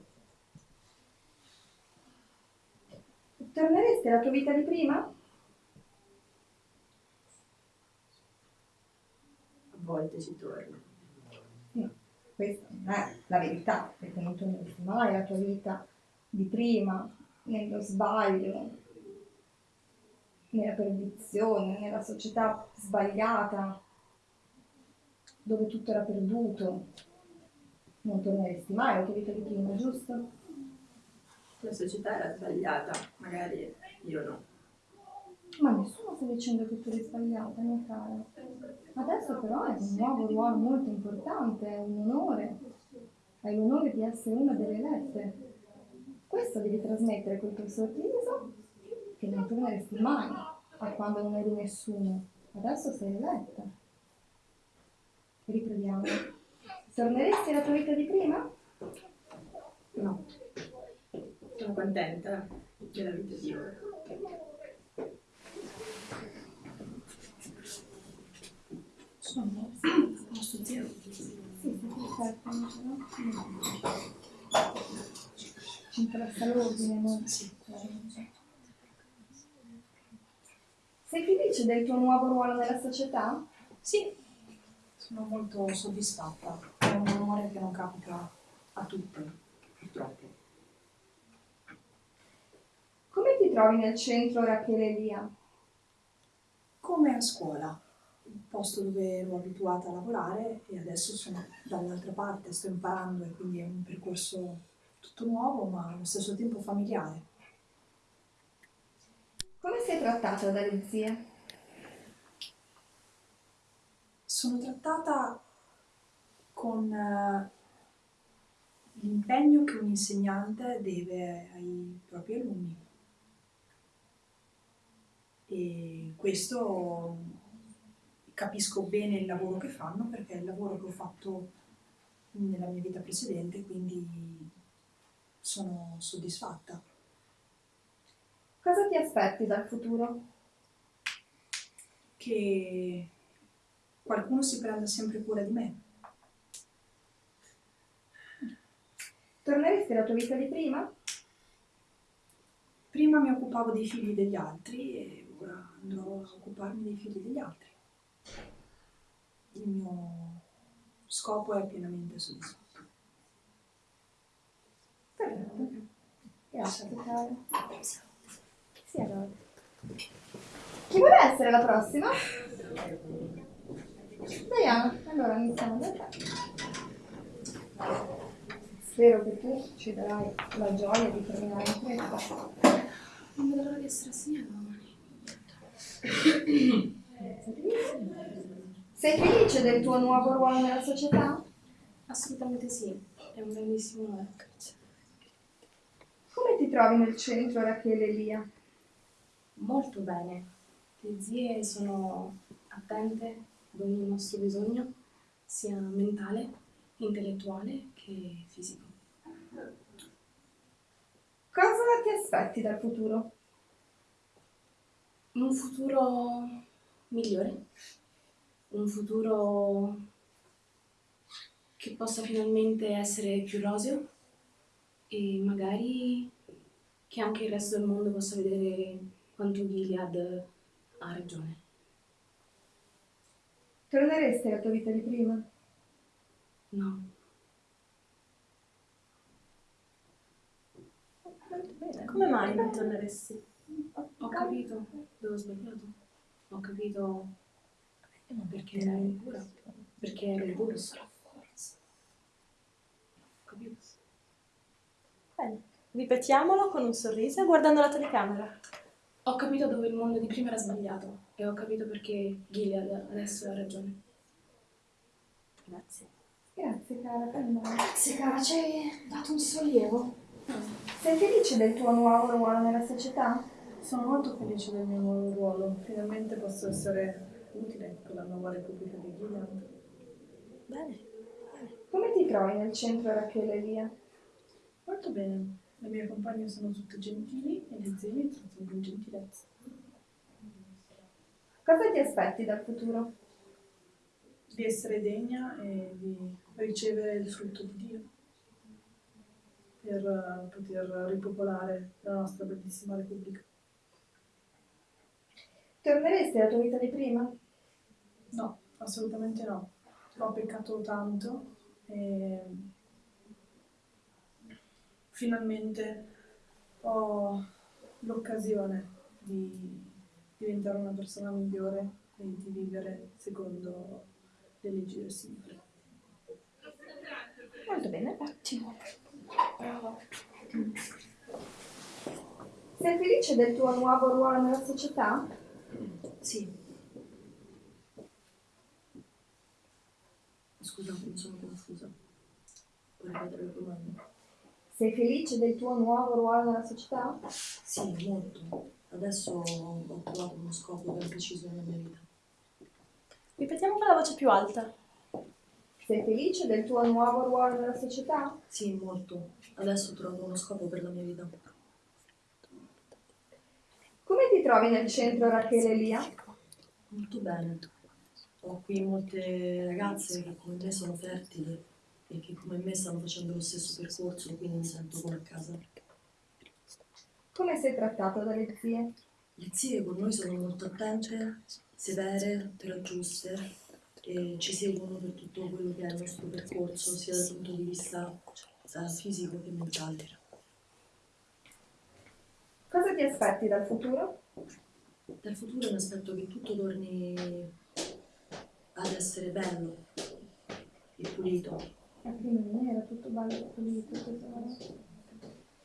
Torneresti alla tua vita di prima? A volte ci torno. No, questa non è la verità, perché non torneresti mai alla tua vita di prima, nello sbaglio, nella perdizione, nella società sbagliata, dove tutto era perduto. Non torneresti mai alla tua vita di prima, giusto? La società era sbagliata, magari io no. Ma nessuno sta dicendo che tu eri sbagliata, mia cara. Adesso però è un nuovo ruolo molto importante, è un onore. Hai l'onore di essere una delle elette. Questo devi trasmettere col tuo sorriso che non torneresti mai a quando non eri nessuno. Adesso sei eletta. Riproviamo. Torneresti alla tua vita di prima? No. Sono contenta della vita di ora. Sono posto zero. Sì, sì, certo. Ci interessa l'ordine, no? Sei felice del tuo nuovo ruolo nella società? Sì, sono molto soddisfatta. È un onore che non capita a tutte, purtroppo. Come ti trovi nel centro Rachele Elia? Come a scuola, un posto dove ero abituata a lavorare e adesso sono dall'altra parte, sto imparando e quindi è un percorso tutto nuovo ma allo stesso tempo familiare. Come sei trattata dalle zie? Sono trattata con eh, l'impegno che un insegnante deve ai propri alunni. E questo capisco bene il lavoro che fanno perché è il lavoro che ho fatto nella mia vita precedente, quindi sono soddisfatta. Cosa ti aspetti dal futuro? Che qualcuno si prenda sempre cura di me. Torneresti alla tua vita di prima? Prima mi occupavo dei figli degli altri e ora andrò a occuparmi dei figli degli altri. Il mio scopo è pienamente soddisfatto. Perfetto. Grazie, cara. Sì, allora. Chi vuole essere la prossima? [laughs] Diana, allora iniziamo da te. Spero che tu ci darai la gioia di terminare in fretta. Non vedo l'ora di essere assegnata domani. Sei felice del tuo nuovo ruolo nella società? Assolutamente sì, è un grandissimo onore. Come ti trovi nel centro Rachele Elia? Molto bene. Le zie sono attente ad ogni nostro bisogno, sia mentale, intellettuale che fisico. Cosa ti aspetti dal futuro? Un futuro migliore, un futuro che possa finalmente essere più roseo e magari che anche il resto del mondo possa vedere quanto Gilead ha ragione. Torneresti alla tua vita di prima? No. Come mai non torneresti? Ho capito dove ho sbagliato. Ho capito perché ero impura. Perché ero impura. Ho capito. Bene, ripetiamolo con un sorriso e guardando la telecamera. Ho capito dove il mondo di prima era sbagliato e ho capito perché Gilead adesso ha ragione. Grazie. Grazie cara, prendila. Grazie cara, ci hai dato un sollievo. Sei felice del tuo nuovo ruolo nella società? Sono molto felice del mio nuovo ruolo. Finalmente posso essere utile per la nuova Repubblica di Gilead. Bene. Come ti trovi nel centro Rachele Elia? Molto bene. Le mie compagne sono tutte gentili e le zie mi trattano con gentilezza. Cosa ti aspetti dal futuro? Di essere degna e di ricevere il frutto di Dio per eh, poter ripopolare la nostra bellissima Repubblica. Torneresti alla tua vita di prima? No, assolutamente no. Ho peccato tanto e finalmente ho l'occasione di diventare una persona migliore e di vivere secondo le leggi del Signore. Molto bene, ottimo. Bravo. Sei felice del tuo nuovo ruolo nella società? Sì. Scusa, mi sono confusa. Puoi ripetere la domanda? Sei felice del tuo nuovo ruolo nella società? Sì, molto. Adesso ho trovato uno scopo ben preciso nella mia vita. Ripetiamo con la voce più alta. Sei felice del tuo nuovo ruolo nella società? Sì, molto. Adesso trovo uno scopo per la mia vita. Come ti trovi nel centro Rachele Lia? Molto bene. Ho qui molte ragazze che come me sono fertili e che come me stanno facendo lo stesso percorso, quindi mi sento come a casa. Come sei trattato dalle zie? Le zie con noi sono molto attente, severe, però giuste e ci seguono per tutto quello che è il nostro percorso, sia dal punto di vista fisico che mentale. Cosa ti aspetti dal futuro? Dal futuro mi aspetto che tutto torni ad essere bello e pulito. Eh, prima non era tutto bello e pulito, tesoro.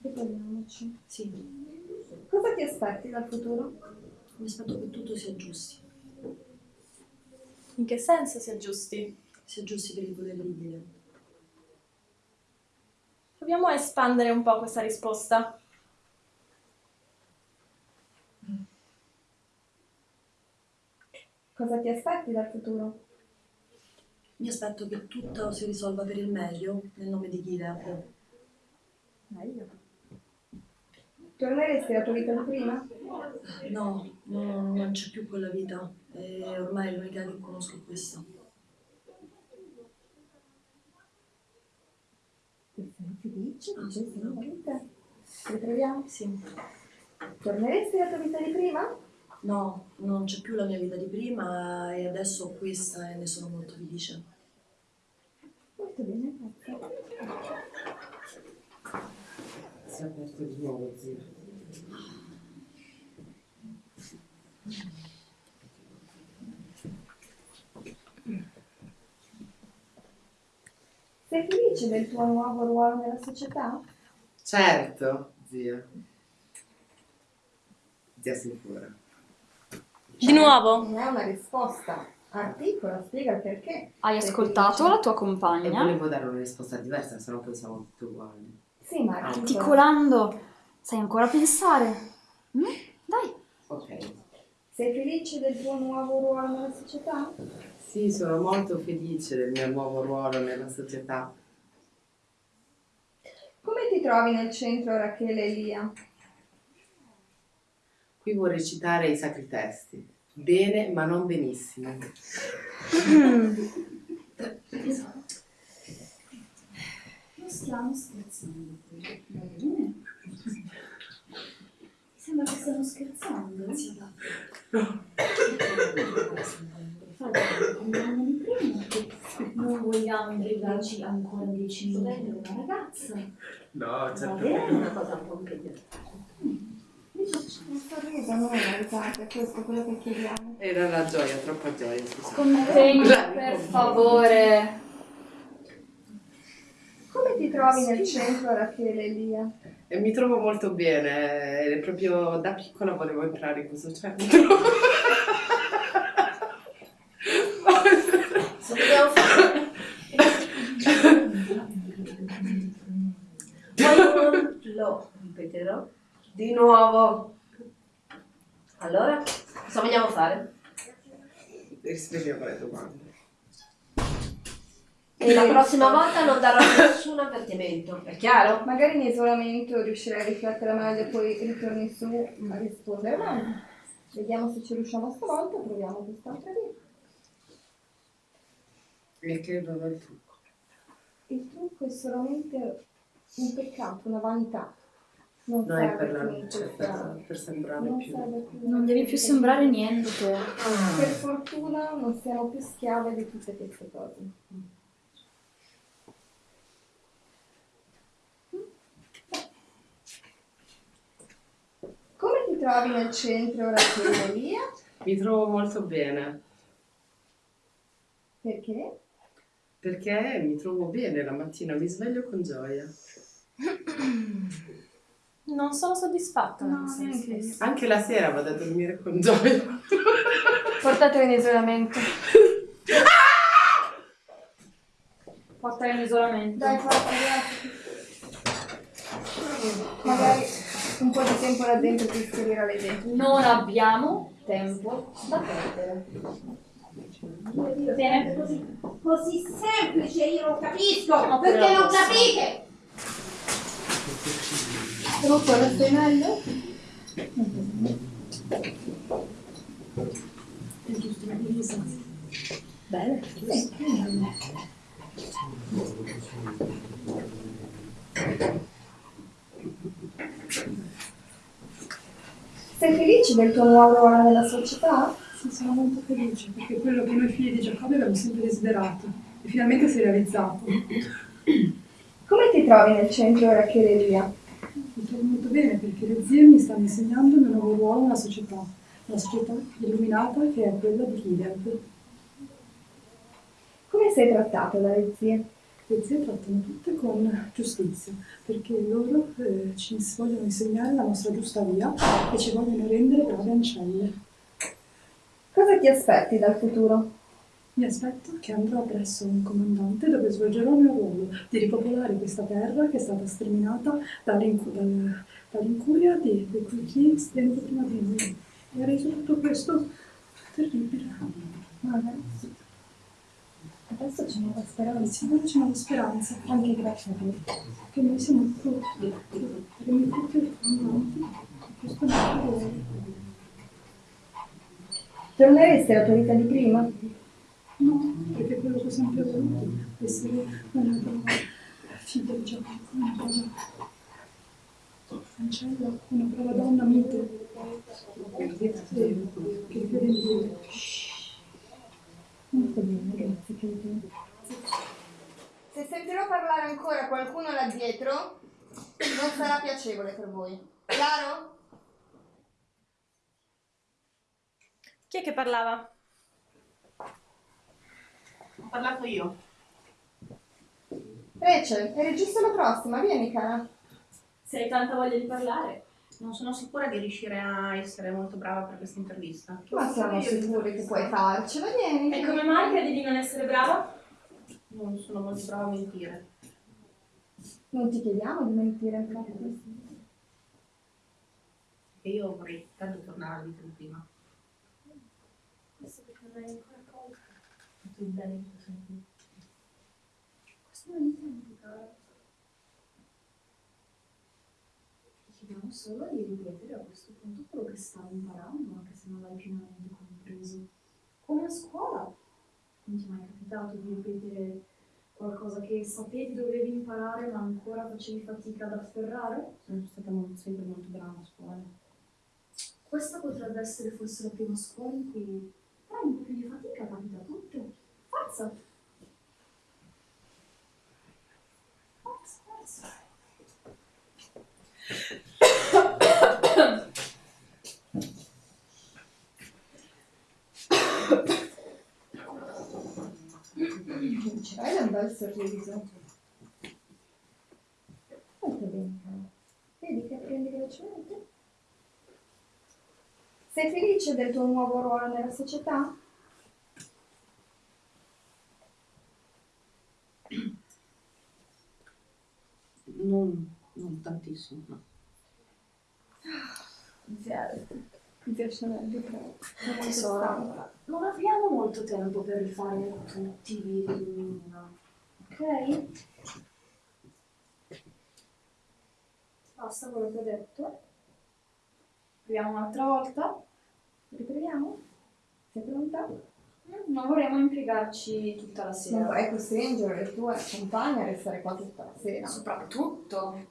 Ricordiamoci. Sì, Cosa ti aspetti dal futuro? mi aspetto che tutto si aggiusti, In che senso si aggiusti? si aggiusti per il volere di Dio. Proviamo a espandere un po' questa risposta. Cosa ti aspetti dal futuro? Mi aspetto che tutto si risolva per il meglio nel nome di Gilead. Meglio. Torneresti alla tua vita di prima? No, no, non c'è più quella vita. E ormai l'unica che conosco è questa. Sei felice di questa nuova vita? Ritroviamo? Sì. Torneresti alla tua vita di prima? No, non c'è più la mia vita di prima e adesso ho questa e ne sono molto felice. Molto bene, grazie. Si è aperto di nuovo, zio. Sei felice del tuo nuovo ruolo nella società? Certo, zia. Zia sicura. Di nuovo? Non è una risposta. Articola, spiega il perché. Hai ascoltato felice? la tua E compagna? volevo dare una risposta diversa, se no pensavo tutte uguali. Sì, ma Ah, articola. Articolando, sai ancora pensare? Mm? Dai. Ok. Sei felice del tuo nuovo ruolo nella società? Sì, sono molto felice del mio nuovo ruolo nella società. Come ti trovi nel centro Rachele e Lia? Qui vorrei citare i sacri testi. Bene, ma non benissimo. [laughs] [laughs] Stiamo scherzando qui, va bene? Sembra che stiamo scherzando. Compleanno di prima, che non vogliamo imbrigarci ancora dieci minuti con una ragazza. No, Va certo è una no. cosa un po' impegnativa. Un sorriso, non è una risata, è questo quello che chiediamo. Era la gioia, troppa gioia, scusa. Contegno, per favore. Come ti trovi nel centro Rachele e Lia? E mi trovo molto bene, eh, proprio da piccola volevo entrare in questo centro. [laughs] Poi [laughs] lo ripeterò di nuovo. Allora, cosa vogliamo fare? Rispondiamo alle domande. E la prossima volta non darò nessun avvertimento, è chiaro? Magari in isolamento riuscirai a riflettere meglio e poi ritorni su a rispondere meglio. Vediamo se ci riusciamo stavolta, proviamo quest'altra via. E che non è il trucco. Il trucco è solamente un peccato, una vanità. Non No, è per, la luce, per, per sembrare non più. più. Non devi più sembrare niente. Per fortuna non siamo più schiave di tutte queste cose. Come ti trovi nel centro Lia? Mi trovo molto bene, Perché? perché mi trovo bene la mattina, mi sveglio con gioia. Non sono soddisfatta. No, neanche io. Anche la sera vado a dormire con gioia. Portatelo in isolamento. Portala in isolamento. Dai, forza, ragazzi. Magari un po' di tempo là dentro ti schiarirà le idee. Non abbiamo tempo da perdere. Bene, così, così semplice io non capisco, Ma perché non posso- capite? Ora stai meglio? È Sei felice del tuo nuovo ruolo nella società? Sì, sono molto felice perché quello che noi figli di Giacobbe abbiamo sempre desiderato e finalmente si è realizzato. Come ti trovi nel centro Rachele Elia? Mi trovo molto bene perché le zie mi stanno insegnando il mio nuovo ruolo nella società, una società illuminata che è quella di Gilead. Come sei trattato dalle zie? Le zie trattano tutte con giustizia perché loro eh, ci vogliono insegnare la nostra giusta via e ci vogliono rendere brave ancelle. Cosa ti aspetti dal futuro? Mi aspetto che andrò presso un comandante dove svolgerò il mio ruolo di ripopolare questa terra che è stata sterminata dall'incu- dal- dall'incuria di, di quei chi venuto prima di noi e ha reso tutto questo terribile. Ma adesso, adesso c'è nuova speranza. Ora c'è nuova speranza. Anche grazie a te. Che noi siamo frutto, che noi tutti avanti questo nostro ruolo. Torneresti alla tua vita di prima? No, perché è quello che ho sempre voluto, essere una figlia di Giacomo, una brava ancella, una brava donna mite, e che crede in Dio. Molto bene, grazie. Se sentirò parlare ancora qualcuno là dietro, non sarà piacevole per voi. Chiaro? Chi è che parlava? Ho parlato io. Rachel, eri giusto la prossima, vieni cara. Se hai tanta voglia di parlare. Non sono sicura di riuscire a essere molto brava per questa intervista. Ma siamo sicuri che puoi farcela, vieni. E come mai credi di non essere brava? Non sono molto brava a mentire. Non ti chiediamo di mentire, infatti. E io vorrei tanto tornare alla vita di prima. Questo perché non hai ancora colto. Tu il bene che tu senti. Questo non intendo, cara. Ti chiediamo solo di ripetere a questo punto quello che stavi imparando, anche se non l'hai pienamente compreso. Come a scuola. Non ti è mai capitato di ripetere qualcosa che sapevi dovevi imparare ma ancora facevi fatica ad afferrare? Sono stata molto- sempre molto brava a scuola. Questa potrebbe essere forse la prima scuola in cui fai un po' più di fatica, capita a tutte. Forza! Forza, forza! Vincerai un bel sorriso. Molto bene. Vedi che apprendi velocemente? Sei felice del tuo nuovo ruolo nella società? Non, non tantissimo, no. Zero. Mi molto Tesoro, stanca. non abbiamo molto tempo per rifare tutti i video Nina, ok? Basta quello che ho detto. Proviamo un'altra volta? Riproviamo? Sei pronta? Mm, Non vorremmo impiegarci tutta la sera. Non vorrei costringere le tue compagne a restare qua tutta la sera. Soprattutto.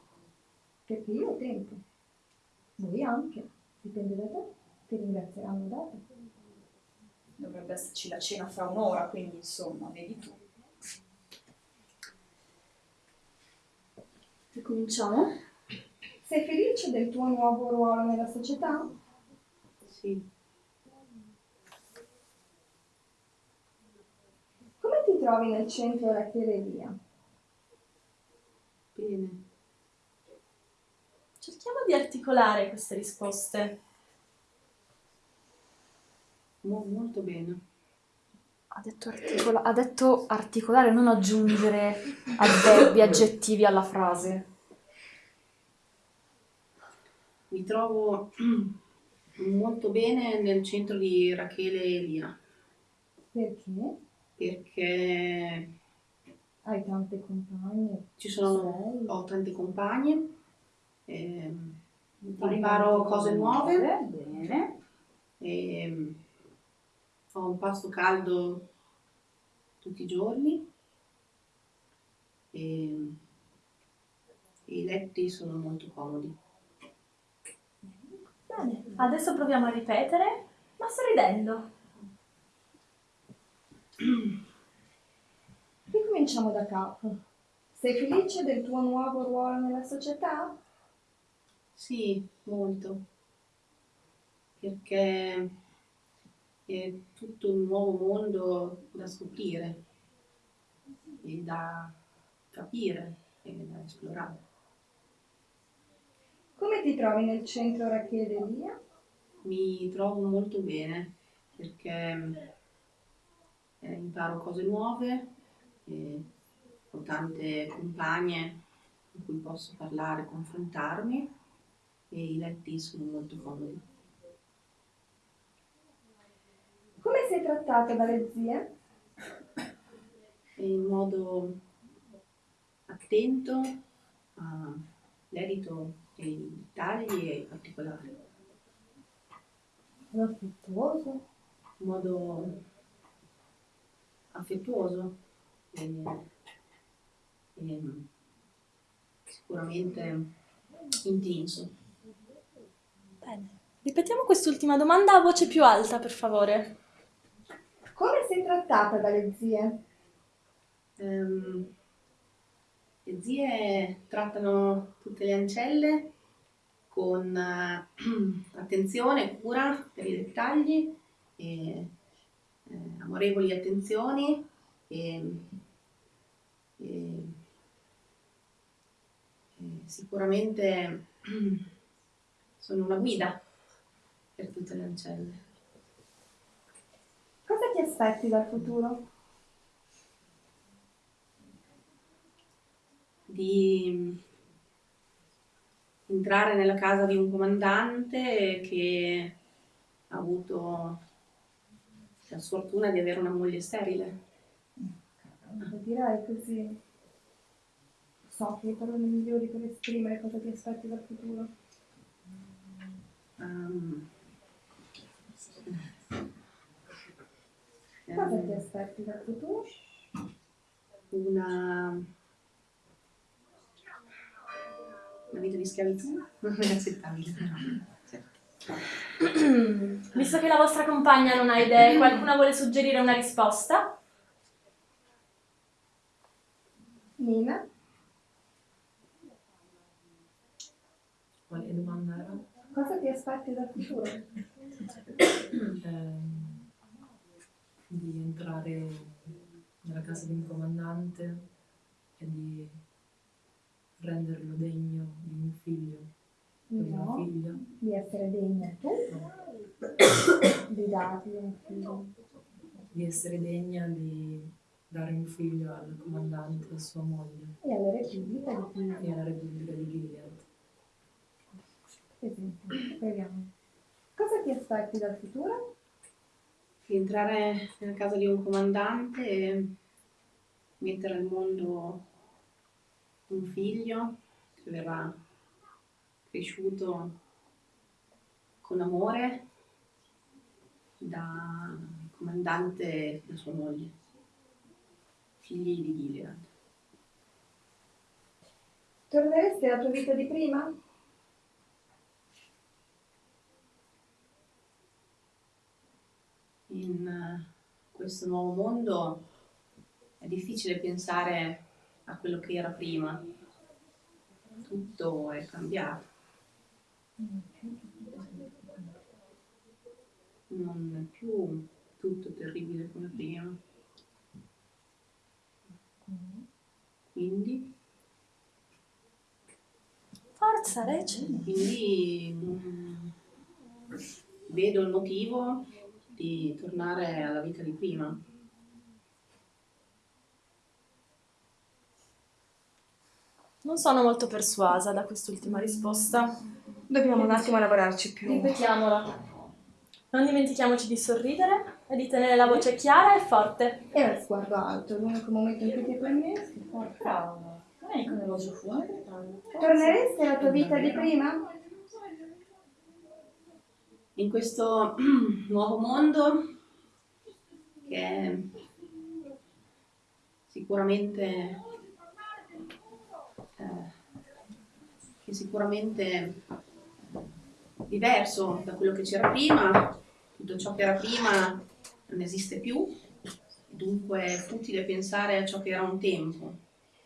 Perché io ho tempo. Voi anche. Dipende da te. Ti ringrazieranno dopo. Dovrebbe esserci la cena fra un'ora, quindi insomma, vedi tu. Ricominciamo? Sei felice del tuo nuovo ruolo nella società? Sì. Come ti trovi nel centro Rachele Elia? Bene. Cerchiamo di articolare queste risposte. Mo- molto bene. Ha detto, articola- ha detto articolare, non aggiungere avverbi, aggettivi alla frase. Mi trovo molto bene nel centro di Rachele e Lia. Perché? Perché Hai tante compagne. ci sono, Sei. ho tante compagne, ehm, imparo cose nuove, bene. ehm, ho un pasto caldo tutti i giorni e, e i letti sono molto comodi. Bene, adesso proviamo a ripetere, ma sorridendo. [clears throat] Ricominciamo da capo. Sei felice del tuo nuovo ruolo nella società? Sì, molto, perché è tutto un nuovo mondo da scoprire e da capire e da esplorare. Come ti trovi nel centro Rachele Elia? Mi trovo molto bene perché eh, imparo cose nuove, e ho tante compagne con cui posso parlare, confrontarmi e i letti sono molto comodi. Come sei trattato dalle zie? In modo attento all'edito e ai dettagli e ai particolari. Affettuoso? In modo affettuoso e, e sicuramente intenso. Bene. Ripetiamo quest'ultima domanda a voce più alta, per favore. Come sei trattata dalle zie? Ehm, le zie trattano tutte le ancelle con eh, [clears throat] attenzione cura per i dettagli e eh, amorevoli attenzioni e- e sicuramente [clears throat] sono una guida per tutte le ancelle. Ti aspetti dal futuro? di entrare nella casa di un comandante che ha avuto la sfortuna di avere una moglie sterile. Non direi così. So che le parole migliori per esprimere cosa ti aspetti dal futuro. Ehm, Cosa ti aspetti dal futuro? una, una vita di schiavitù non è accettabile. Visto che la vostra compagna non ha idee, qualcuno vuole suggerire una risposta? Nina? Quale domanda era? Cosa ti aspetti dal futuro? Ehm, di entrare nella casa di un comandante e di renderlo degno di un figlio o di una No. figlia. Di essere degna tu? Di dargli un figlio. Di essere degna di dare un figlio al comandante e a sua moglie E alla Repubblica di e Giulia. alla Repubblica di Gilead. Esempio, speriamo. Cosa ti aspetti dal futuro? Entrare nella casa di un comandante e mettere al mondo un figlio che verrà cresciuto con amore da comandante e da sua moglie, figli di Gilead. Torneresti alla tua vita di prima? In eh, questo nuovo mondo è difficile pensare a quello che era prima. Tutto è cambiato. Non è più tutto terribile come prima. Quindi, Forza, Rece. quindi mm, vedo il motivo di tornare alla vita di prima. Non sono molto persuasa da quest'ultima risposta. Dobbiamo un attimo lavorarci più. Ripetiamola. Non dimentichiamoci di sorridere e di tenere la voce chiara e forte. E lo sguardo alto, l'unico momento in cui ti permetti. Brava. Non è con l'elogio fuori. Torneresti alla tua vita di prima? In questo [clears throat] nuovo mondo che sicuramente eh, che sicuramente diverso da quello che c'era prima, tutto ciò che era prima non esiste più, dunque è futile pensare a ciò che era un tempo,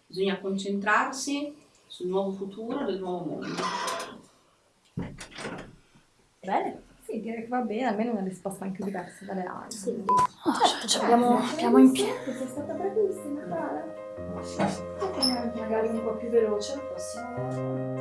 bisogna concentrarsi sul nuovo futuro del nuovo mondo. Bene. Sì, direi che va bene, almeno una risposta anche diversa dalle altre. Sì. certo, ci abbiamo- abbiamo in piedi. Sei stata bravissima, Clara. Magari un po' più veloce la prossima volta.